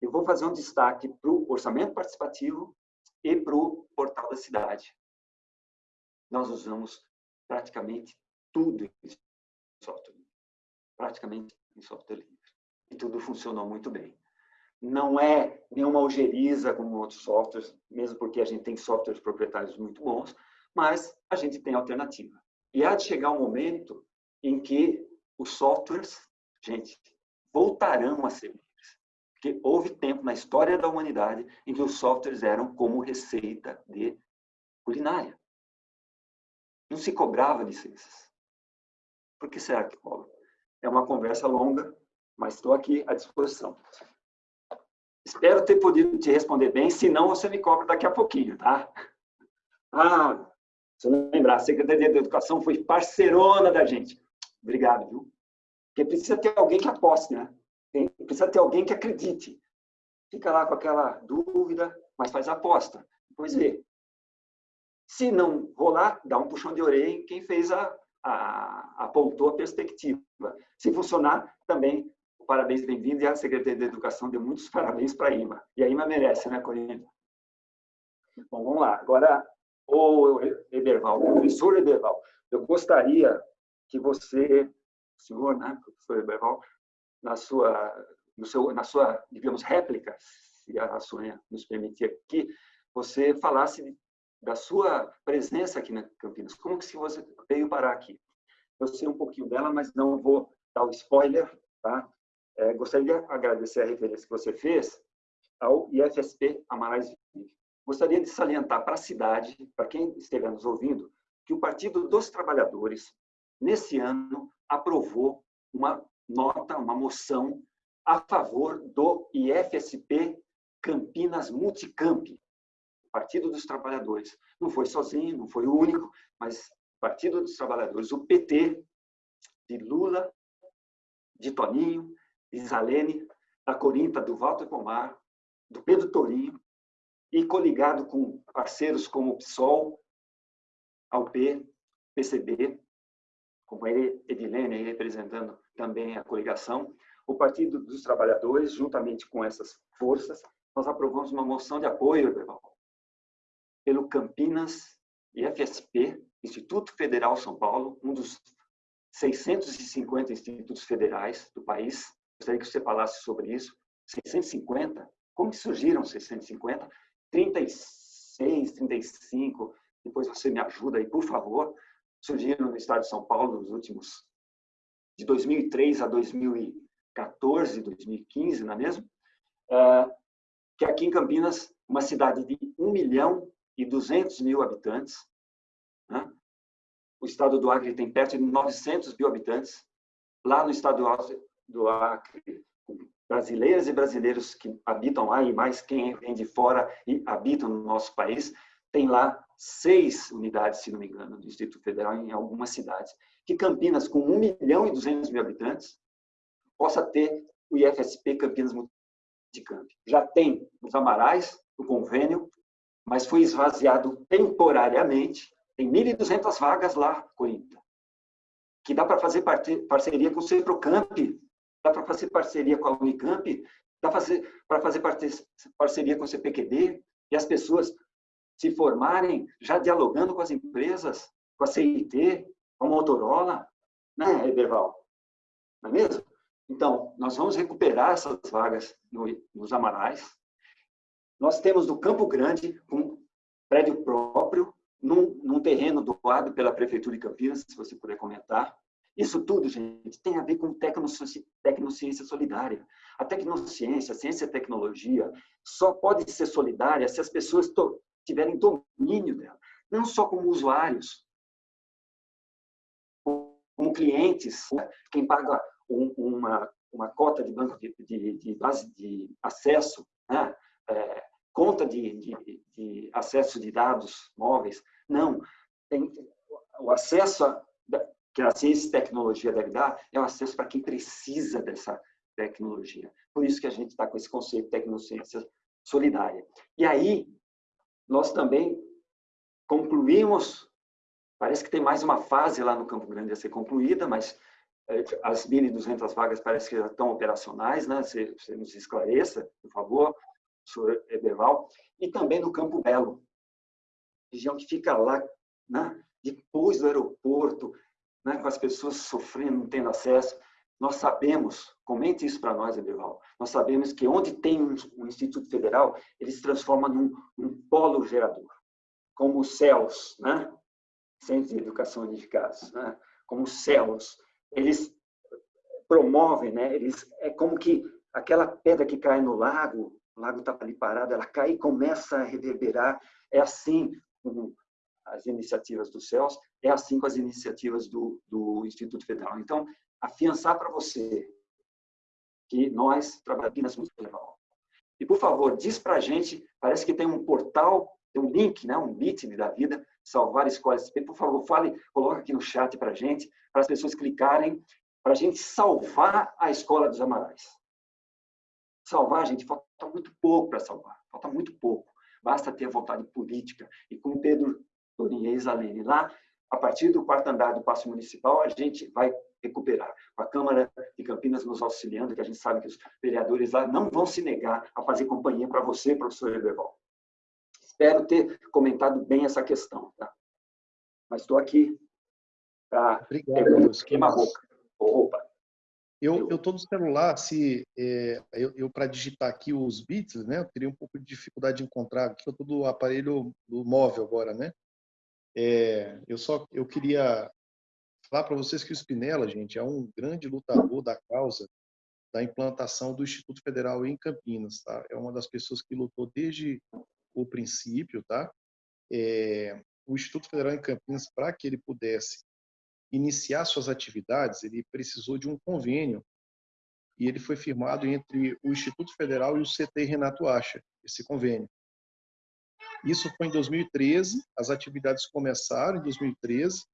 Eu vou fazer um destaque para o orçamento participativo e para o portal da cidade. Nós usamos praticamente tudo em software livre. Praticamente em software livre. E tudo funcionou muito bem não é nenhuma algeriza como outros softwares, mesmo porque a gente tem softwares proprietários muito bons, mas a gente tem alternativa. E há de chegar um momento em que os softwares, gente, voltarão a ser. Porque houve tempo na história da humanidade em que os softwares eram como receita de culinária. Não se cobrava licenças. Por que será que cobra? É uma conversa longa, mas estou aqui à disposição. Espero ter podido te responder bem, senão você me cobra daqui a pouquinho, tá? Ah, se eu lembrar, a Secretaria de Educação foi parceirona da gente. Obrigado, viu? Porque precisa ter alguém que aposte, né? Precisa ter alguém que acredite. Fica lá com aquela dúvida, mas faz a aposta. Depois vê. Se não rolar, dá um puxão de orelha em quem fez a, a apontou a perspectiva. Se funcionar, também parabéns, bem-vindo, e a Secretaria de Educação deu muitos parabéns para a IMA. E a IMA merece, né, Corina? Bom, vamos lá. Agora, o Ederval, professor Ederval, eu gostaria que você, senhor, né, professor Ederval, na sua, seu, na sua, digamos, réplica, se a Sônia nos permitir aqui, você falasse da sua presença aqui na Campinas. Como que se você veio parar aqui? Eu sei um pouquinho dela, mas não vou dar o spoiler, tá? É, gostaria de agradecer a referência que você fez ao IFSP Amarais Vive. Gostaria de salientar para a cidade, para quem estiver nos ouvindo, que o Partido dos Trabalhadores, nesse ano, aprovou uma nota, uma moção a favor do IFSP Campinas Multicamp, Partido dos Trabalhadores. Não foi sozinho, não foi o único, mas Partido dos Trabalhadores, o PT, de Lula, de Toninho, Isalene, da Corinta, do Walter Pomar, do Pedro Torinho, e coligado com parceiros como o PSOL, AUP, PCB, como a Edilene representando também a coligação, o Partido dos Trabalhadores, juntamente com essas forças, nós aprovamos uma moção de apoio, pelo Campinas IFSP, Instituto Federal São Paulo, um dos 650 institutos federais do país, Gostaria que você falasse sobre isso. 650, como surgiram 650? 36, 35, depois você me ajuda aí, por favor. Surgiram no estado de São Paulo nos últimos, de 2003 a 2014, 2015, não é mesmo? É, que aqui em Campinas, uma cidade de 1 milhão e 200 mil habitantes, né? o estado do Acre tem perto de 900 mil habitantes, lá no estado do Acre, brasileiras e brasileiros que habitam lá e mais quem vem de fora e habitam no nosso país, tem lá seis unidades, se não me engano, do Distrito Federal em algumas cidades. Que Campinas, com 1 milhão e 200 mil habitantes, possa ter o IFSP Campinas Multicamp. Já tem os Amarais, o convênio, mas foi esvaziado temporariamente. Tem 1.200 vagas lá, Corinta, que dá para fazer parceria com o Ceprocamp, dá para fazer parceria com a Unicamp, dá para fazer parceria com o CPQD, e as pessoas se formarem já dialogando com as empresas, com a CIT, com a Motorola, né, Eberval? Não é mesmo? Então, nós vamos recuperar essas vagas no, nos Amarais. Nós temos no Campo Grande um prédio próprio, num, num terreno doado pela Prefeitura de Campinas, se você puder comentar. Isso tudo, gente, tem a ver com tecnociência solidária. A tecnociência, a ciência e a tecnologia, só pode ser solidária se as pessoas tiverem domínio dela. Não só como usuários, como clientes. Quem paga um, uma, uma cota de banco de, de, de base de acesso, né? é, conta de, de, de acesso de dados móveis. Não. Tem, o acesso a, que a ciência e tecnologia deve dar é o acesso para quem precisa dessa tecnologia. Por isso que a gente está com esse conceito de tecnociência solidária. E aí, nós também concluímos, parece que tem mais uma fase lá no Campo Grande a ser concluída, mas as 1.200 vagas parece que já estão operacionais, né? Você, você nos esclareça, por favor, senhor Eberval. E também no Campo Belo, região que fica lá, né? depois do aeroporto, né, com as pessoas sofrendo, não tendo acesso. Nós sabemos, comente isso para nós, Eberval, nós sabemos que onde tem um, um Instituto Federal, ele se transforma num, polo gerador, como os céus, né? Centros de Educação Unificados, né? como os céus. Eles promovem, né? Eles, é como que aquela pedra que cai no lago, o lago está ali parado, ela cai e começa a reverberar. É assim como as iniciativas dos céus, é assim com as iniciativas do, do Instituto Federal. Então, afiançar para você que nós trabalhamos muito legal. E, por favor, diz para a gente, parece que tem um portal, tem um link, né, um meeting da vida, salvar escolas. Por favor, fale, coloca aqui no chat para a gente, para as pessoas clicarem, para a gente salvar a Escola dos Amarais. Salvar, gente, falta muito pouco para salvar, falta muito pouco. Basta ter vontade política. E como Pedro Torinho e Isalene lá, a partir do quarto andar do Paço Municipal, a gente vai recuperar. Com a Câmara de Campinas nos auxiliando, que a gente sabe que os vereadores lá não vão se negar a fazer companhia para você, professor Eberval. Espero ter comentado bem essa questão. Tá? Mas estou aqui para queimar roupa. roupa. Eu estou no celular, se é, eu, eu para digitar aqui os bits, né, eu teria um pouco de dificuldade de encontrar, aqui eu estou do aparelho do móvel agora, né? É, eu só eu queria falar para vocês que o Spinella, gente, é um grande lutador da causa da implantação do Instituto Federal em Campinas, tá? É uma das pessoas que lutou desde o princípio, tá? É, o Instituto Federal em Campinas, para que ele pudesse iniciar suas atividades, ele precisou de um convênio e ele foi firmado entre o Instituto Federal e o CT Renato Acha, esse convênio. Isso foi em 2013, as atividades começaram em 2013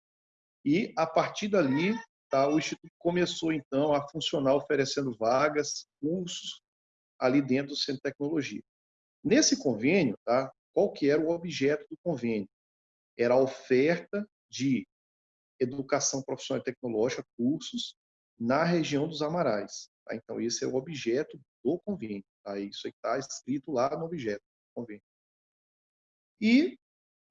e a partir dali tá, o instituto começou então a funcionar oferecendo vagas, cursos ali dentro do Centro de Tecnologia. Nesse convênio, tá, qual que era o objeto do convênio? Era a oferta de educação profissional e tecnológica, cursos, na região dos Amarais. Tá? Então, esse é o objeto do convênio. Tá? Isso está escrito lá no objeto do convênio. E,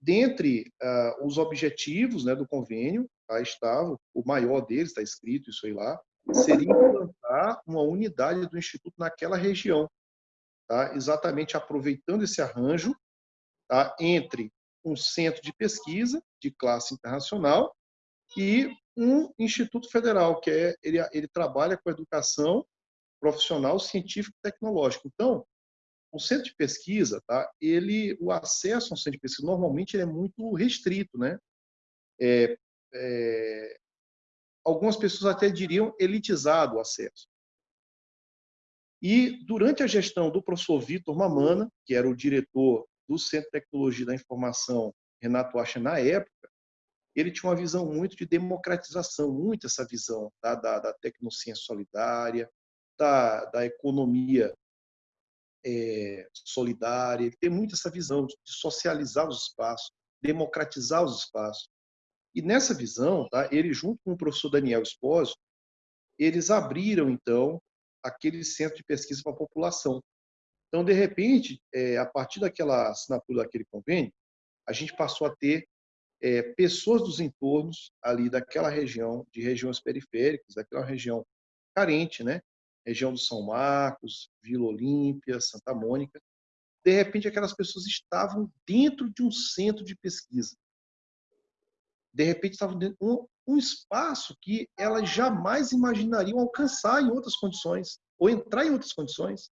dentre uh, os objetivos né, do convênio, tá, estava, o maior deles, está escrito isso aí lá, seria implantar uma unidade do Instituto naquela região, tá, exatamente aproveitando esse arranjo tá, entre um centro de pesquisa de classe internacional e um instituto federal, que é, ele, ele trabalha com educação profissional, científica e tecnológica. Então, o centro de pesquisa, tá? Ele, o acesso ao centro de pesquisa normalmente é muito restrito, né? É, é, algumas pessoas até diriam elitizado o acesso. E durante a gestão do professor Vitor Mamana, que era o diretor do Centro de Tecnologia da Informação Renato Acha na época, ele tinha uma visão muito de democratização, muito essa visão da, da tecnociência solidária, da, da economia é, solidária, ele tem muito essa visão de socializar os espaços, democratizar os espaços. E nessa visão, tá, ele junto com o professor Daniel Espósito, eles abriram, então, aquele centro de pesquisa para a população. Então, de repente, é, a partir daquela assinatura daquele convênio, a gente passou a ter é, pessoas dos entornos ali daquela região, de regiões periféricas, daquela região carente, né? Região do São Marcos, Vila Olímpia, Santa Mônica. De repente, aquelas pessoas estavam dentro de um centro de pesquisa. De repente, estavam dentro de um, espaço que elas jamais imaginariam alcançar em outras condições, ou entrar em outras condições.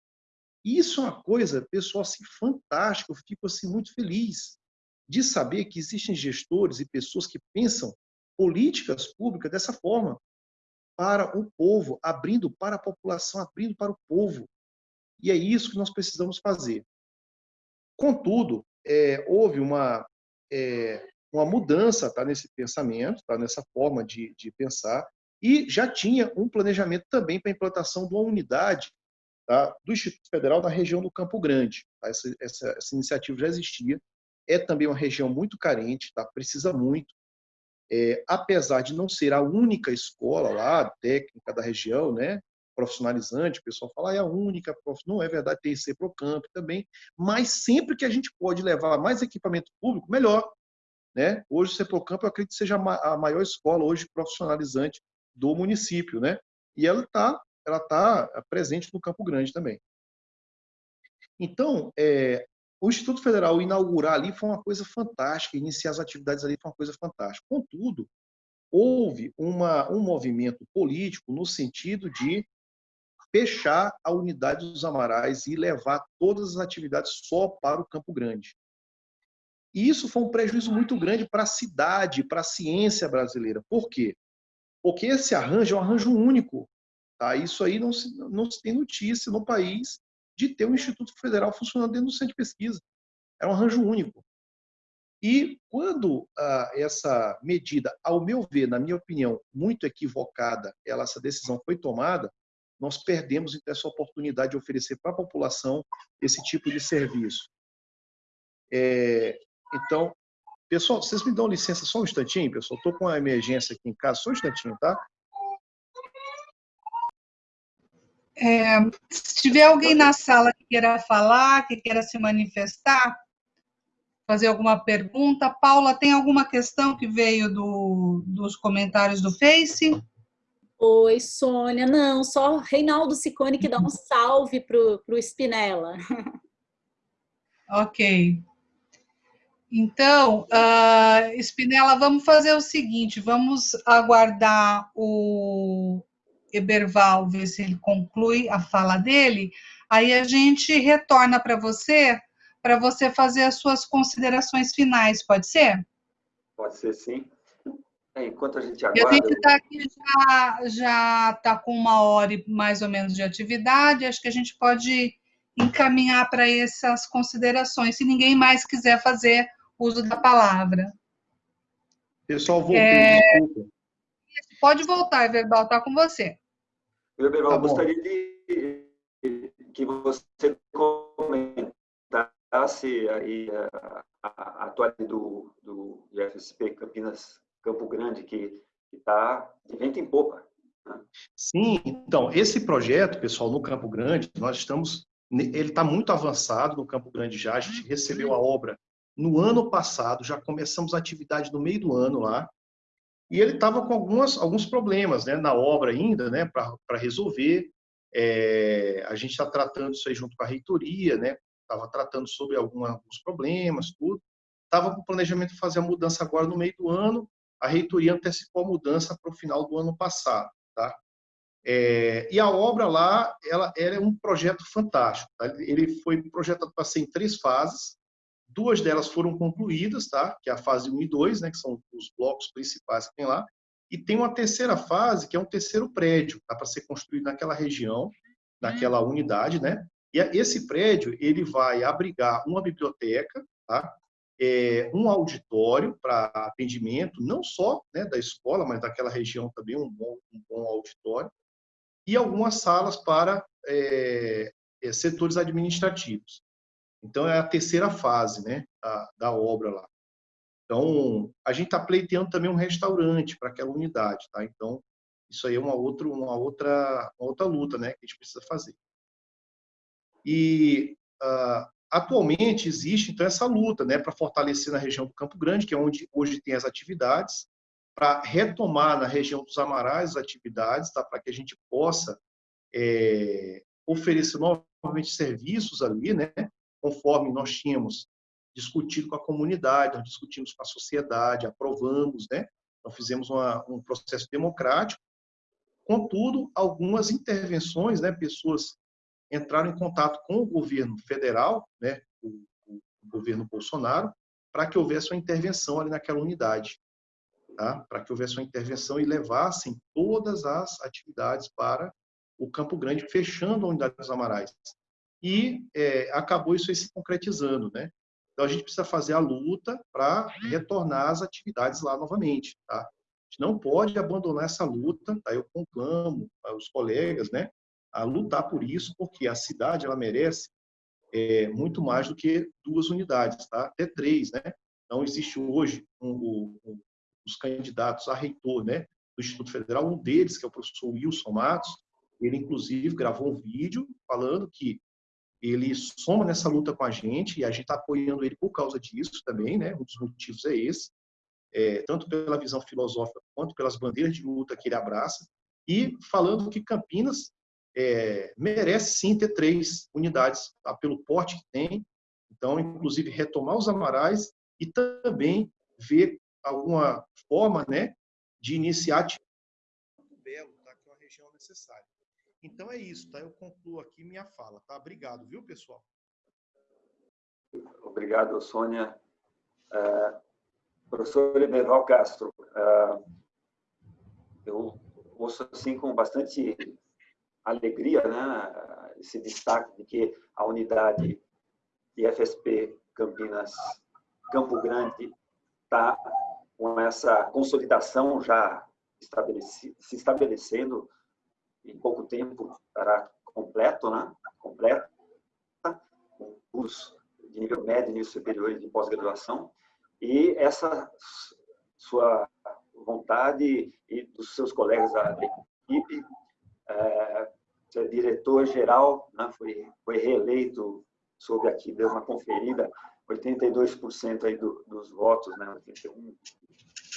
E isso é uma coisa, pessoal, assim, fantástica. Eu fico assim muito feliz de saber que existem gestores e pessoas que pensam políticas públicas dessa forma, para o povo, abrindo para a população, abrindo para o povo. E é isso que nós precisamos fazer. Contudo, é, houve uma, é, uma mudança tá, nesse pensamento, tá, nessa forma de, de pensar, e já tinha um planejamento também para a implantação de uma unidade tá, do Instituto Federal na região do Campo Grande. Tá? Essa, essa, essa iniciativa já existia, é também uma região muito carente, tá? precisa muito. É, apesar de não ser a única escola lá, técnica da região, né? profissionalizante, o pessoal fala, ah, é a única, não é verdade, tem ser campo também, mas sempre que a gente pode levar mais equipamento público, melhor. Né? Hoje o Ceprocampo, eu acredito que seja a maior escola hoje profissionalizante do município, né? E ela está ela tá presente no Campo Grande também. Então, é, o Instituto Federal inaugurar ali foi uma coisa fantástica, iniciar as atividades ali foi uma coisa fantástica. Contudo, houve uma, um movimento político no sentido de fechar a unidade dos Amarais e levar todas as atividades só para o Campo Grande. E isso foi um prejuízo muito grande para a cidade, para a ciência brasileira. Por quê? Porque esse arranjo é um arranjo único. Tá? Isso aí não se, não se tem notícia no país de ter um Instituto Federal funcionando dentro do centro de pesquisa. É um arranjo único. E quando ah, essa medida, ao meu ver, na minha opinião, muito equivocada, ela, essa decisão foi tomada, nós perdemos então, essa oportunidade de oferecer para a população esse tipo de serviço. É, então, pessoal, vocês me dão licença só um instantinho, pessoal? Estou com uma emergência aqui em casa, só um instantinho, tá? É, se tiver alguém na sala que queira falar, que queira se manifestar, fazer alguma pergunta. Paula, tem alguma questão que veio do, dos comentários do Face? Oi, Sônia. Não, só Reinaldo Sicone que dá um salve para o Spinella. Ok. Então, uh, Spinella, vamos fazer o seguinte, vamos aguardar o, Eberval ver se ele conclui a fala dele, aí a gente retorna para você, para você fazer as suas considerações finais, pode ser? Pode ser, sim. É, enquanto a gente aguarda... a gente está aqui já, já está com uma hora e mais ou menos de atividade, acho que a gente pode encaminhar para essas considerações, se ninguém mais quiser fazer uso da palavra. Pessoal, voltou, é... desculpa. Pode voltar, Everbal, está com você. Everbal, tá gostaria de que você comentasse aí a, a, atualidade do, do FSP Campinas Campo Grande, que está de vento em popa. Né? Sim, então, esse projeto, pessoal, no Campo Grande, nós estamos, ele está muito avançado no Campo Grande já, a gente recebeu a obra no ano passado, já começamos a atividade no meio do ano lá, e ele estava com algumas, alguns problemas né, na obra ainda, né, para resolver. É, a gente está tratando isso aí junto com a reitoria, né, estava tratando sobre alguns problemas, tudo. Estava com o planejamento de fazer a mudança agora no meio do ano, a reitoria antecipou a mudança para o final do ano passado. Tá? É, e a obra lá, ela, ela, é um projeto fantástico. Tá? Ele foi projetado para ser em três fases. Duas delas foram concluídas, tá? que é a fase 1 e 2, né? que são os blocos principais que tem lá. E tem uma terceira fase, que é um terceiro prédio, tá? para ser construído naquela região, naquela uhum. unidade. Né? E esse prédio ele vai abrigar uma biblioteca, tá? É, um auditório para atendimento, não só né, da escola, mas daquela região também, um bom, um bom auditório, e algumas salas para é, é setores administrativos. Então, é a terceira fase né, da, da obra lá. Então, a gente está pleiteando também um restaurante para aquela unidade. Tá? Então, isso aí é uma outra, uma, outra, uma outra luta né, que a gente precisa fazer. E uh, atualmente existe então essa luta, né, para fortalecer na região do Campo Grande, que é onde hoje tem as atividades, para retomar na região dos Amarais as atividades, tá, para que a gente possa é, oferecer novamente serviços ali, né, conforme nós tínhamos discutido com a comunidade, nós discutimos com a sociedade, aprovamos, né, nós fizemos uma, um processo democrático. Contudo, algumas intervenções, né, pessoas entraram em contato com o governo federal, né, o, o governo Bolsonaro, para que houvesse uma intervenção ali naquela unidade, tá? para que houvesse uma intervenção e levassem todas as atividades para o Campo Grande, fechando a unidade dos Amarais. E é, acabou isso aí se concretizando, né? Então a gente precisa fazer a luta para retornar as atividades lá novamente, tá? A gente não pode abandonar essa luta, tá? Eu conclamo os colegas, né, a lutar por isso, porque a cidade ela merece é, muito mais do que duas unidades, tá? Até três, né? Então existe hoje um, um, os candidatos a reitor, né, do Instituto Federal, um deles que é o professor Wilson Matos, ele inclusive gravou um vídeo falando que ele soma nessa luta com a gente e a gente está apoiando ele por causa disso também, né? Um dos motivos é esse, é, tanto pela visão filosófica quanto pelas bandeiras de luta que ele abraça e falando que Campinas é, merece sim ter três unidades, tá? pelo porte que tem. Então, inclusive retomar os amarais e também ver alguma forma, né, de iniciar belo, tá? Que é uma região necessária. Então é isso, tá? Eu concluo aqui minha fala, tá? Obrigado, viu, pessoal? Obrigado, Sônia. Uh, professor Eberval Castro, uh, eu ouço assim com bastante alegria, né, esse destaque de que a unidade IFSP Campinas Campo Grande está com essa consolidação já se estabelecendo em pouco tempo estará completo, né? Completo, com curso de nível médio, nível superior de pós-graduação. E essa sua vontade e dos seus colegas da equipe, é, diretor-geral, né? foi, foi reeleito, soube aqui, deu uma conferida, 82% aí do, dos votos, né? 81,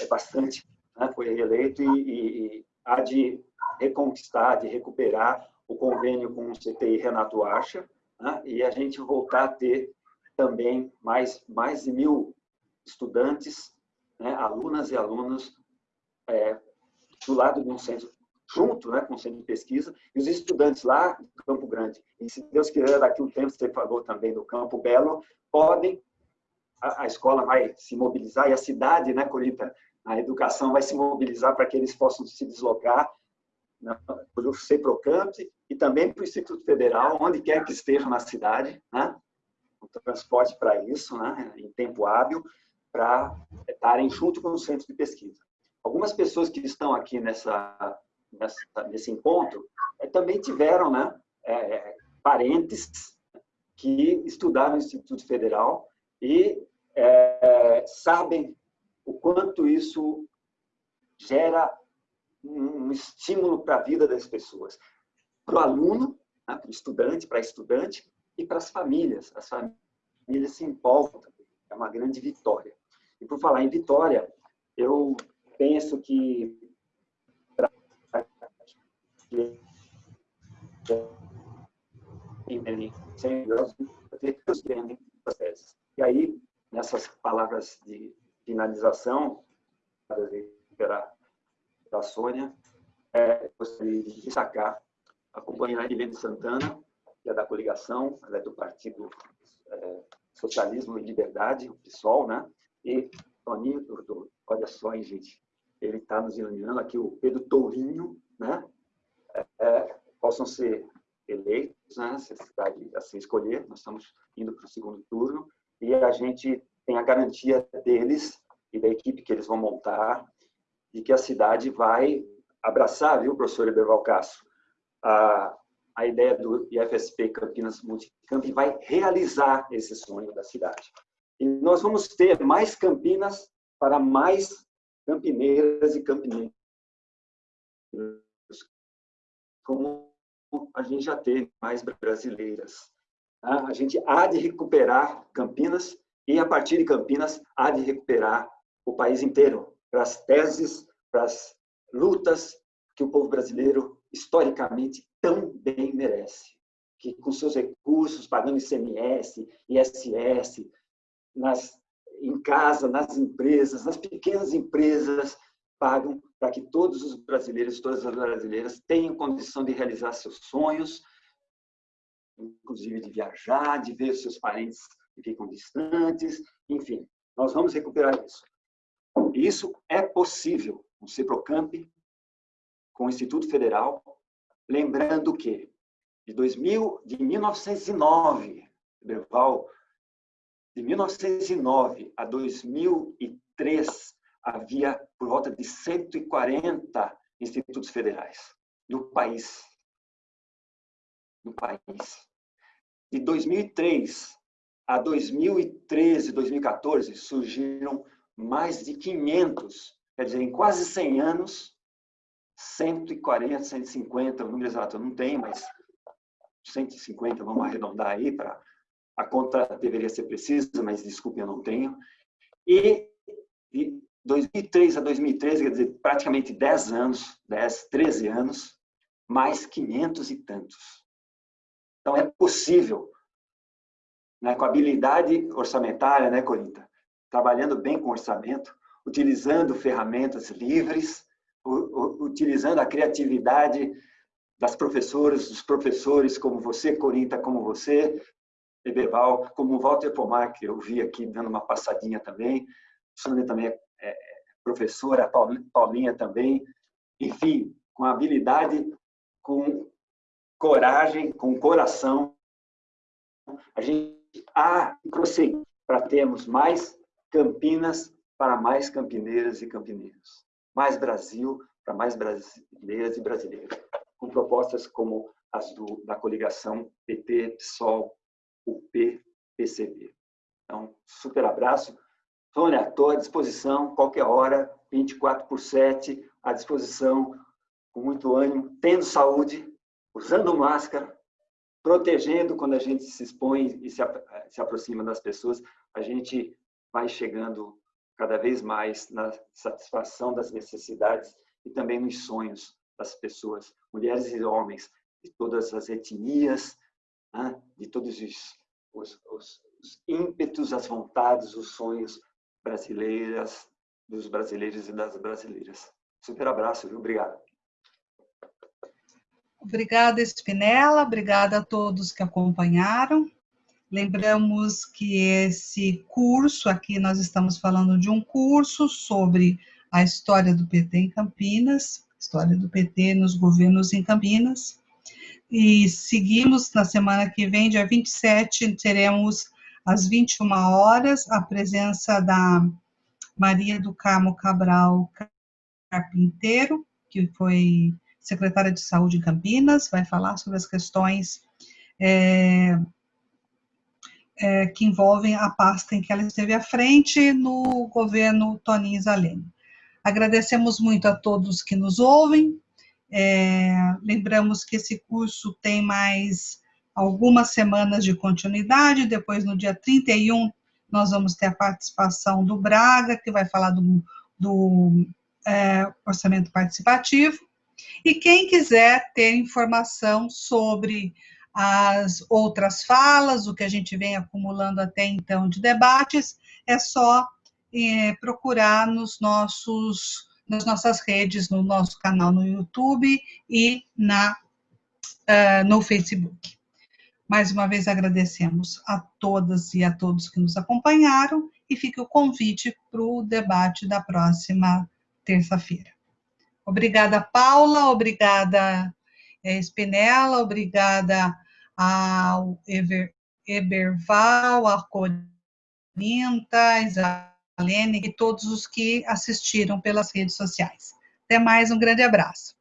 é bastante, né? foi reeleito e, e há de reconquistar, de recuperar o convênio com o CTI Renato Acha, né? e a gente voltar a ter também mais, mais de mil estudantes, né? alunas e alunos é, do lado de um centro, junto né? com o centro de pesquisa, e os estudantes lá do Campo Grande, e se Deus quiser, daqui um tempo, você falou também do Campo Belo, podem, a, a escola vai se mobilizar, e a cidade, né, Corita, a educação vai se mobilizar para que eles possam se deslocar né, para o CEPROCAMP e também para o Instituto Federal, onde quer que esteja na cidade, né? o transporte para isso, né? em tempo hábil, para estarem junto com o centro de pesquisa. Algumas pessoas que estão aqui nessa, nessa nesse encontro é, também tiveram né, é, parentes que estudaram no Instituto Federal e é, sabem o quanto isso gera um estímulo para a vida das pessoas. Para o aluno, né, para o estudante, para a estudante e para as famílias. As famílias se empolgam. É uma grande vitória. E por falar em vitória, eu penso que e aí, nessas palavras de finalização, para Sônia, é, gostaria de destacar a companheira Helene Santana, que é da coligação, ela é do Partido é, Socialismo e Liberdade, o PSOL, né? E Toninho, do, do, olha só, hein, gente, ele está nos iluminando aqui, o Pedro Tourinho, né? É, é, possam ser eleitos, né? Se a cidade assim escolher, nós estamos indo para o segundo turno, e a gente tem a garantia deles e da equipe que eles vão montar de que a cidade vai abraçar, viu, professor Eberval Castro, a, a ideia do IFSP Campinas Multicamp e vai realizar esse sonho da cidade. E nós vamos ter mais Campinas para mais campineiras e campineiros, como a gente já teve mais brasileiras. a gente há de recuperar Campinas e, a partir de Campinas, há de recuperar o país inteiro, para as teses, para as lutas que o povo brasileiro, historicamente, tão bem merece. Que, com seus recursos, pagando ICMS, ISS, nas, em casa, nas empresas, nas pequenas empresas, pagam para que todos os brasileiros, todas as brasileiras tenham condição de realizar seus sonhos, inclusive de viajar, de ver seus parentes que ficam distantes, enfim, nós vamos recuperar isso. Isso é possível com o CEPROCAMP, com o Instituto Federal, lembrando que de, 2000, de 1909, Berval, de 1909 a 2003, havia por volta de 140 institutos federais no país no país. De 2003 a 2013, 2014, surgiram mais de 500, quer dizer, em quase 100 anos, 140, 150, o número exato eu não tenho, mas 150, vamos arredondar aí, para a conta deveria ser precisa, mas desculpe, eu não tenho. E de 2003 a 2013, quer dizer, praticamente 10 anos, 10, 13 anos, mais 500 e tantos. Então, é possível, né, com habilidade orçamentária, né, Corinta? Trabalhando bem com orçamento, utilizando ferramentas livres, utilizando a criatividade das professoras, dos professores, como você, Corinta, como você, Eberval, como Walter Pomar, que eu vi aqui dando uma passadinha também, Sônia também é, é professora, Paulinha também, enfim, com habilidade, com coragem, com coração, a gente há que prosseguir para termos mais Campinas para mais campineiras e campineiros. Mais Brasil para mais brasileiras e brasileiros. Com propostas como as do, da coligação PT, PSOL, UP, PCB. Então, super abraço. Sônia, estou à disposição, qualquer hora, 24 por 7, à disposição, com muito ânimo, tendo saúde, usando máscara, protegendo quando a gente se expõe e se, se aproxima das pessoas, a gente vai chegando cada vez mais na satisfação das necessidades e também nos sonhos das pessoas, mulheres e homens, de todas as etnias, né? de todos os, os, os, os ímpetos, as vontades, os sonhos brasileiras, dos brasileiros e das brasileiras. Super abraço, viu? Obrigado. Obrigada, Espinela, obrigada a todos que acompanharam. Lembramos que esse curso, aqui nós estamos falando de um curso sobre a história do PT em Campinas, história do PT nos governos em Campinas. E seguimos na semana que vem, dia 27, teremos às 21 horas a presença da Maria do Carmo Cabral Carpinteiro, que foi secretária de Saúde em Campinas, vai falar sobre as questões é, é, que envolvem a pasta em que ela esteve à frente no governo Toninho Zalene. Agradecemos muito a todos que nos ouvem, é, lembramos que esse curso tem mais algumas semanas de continuidade, depois no dia 31 nós vamos ter a participação do Braga, que vai falar do, do é, orçamento participativo, e quem quiser ter informação sobre as outras falas, o que a gente vem acumulando até então de debates, é só é, procurar nos nossos, nas nossas redes, no nosso canal no YouTube e na, uh, no Facebook. Mais uma vez agradecemos a todas e a todos que nos acompanharam e fica o convite para o debate da próxima terça-feira. Obrigada, Paula, obrigada, é, Spinella, obrigada ao Eber, Eberval, a Corinta, Isalene e todos os que assistiram pelas redes sociais. Até mais, um grande abraço.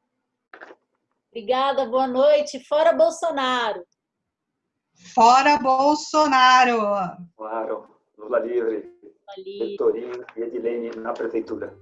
Obrigada, boa noite. Fora Bolsonaro. Fora Bolsonaro. Claro, Lula livre. Lula livre. Vitorino e Edilene na prefeitura.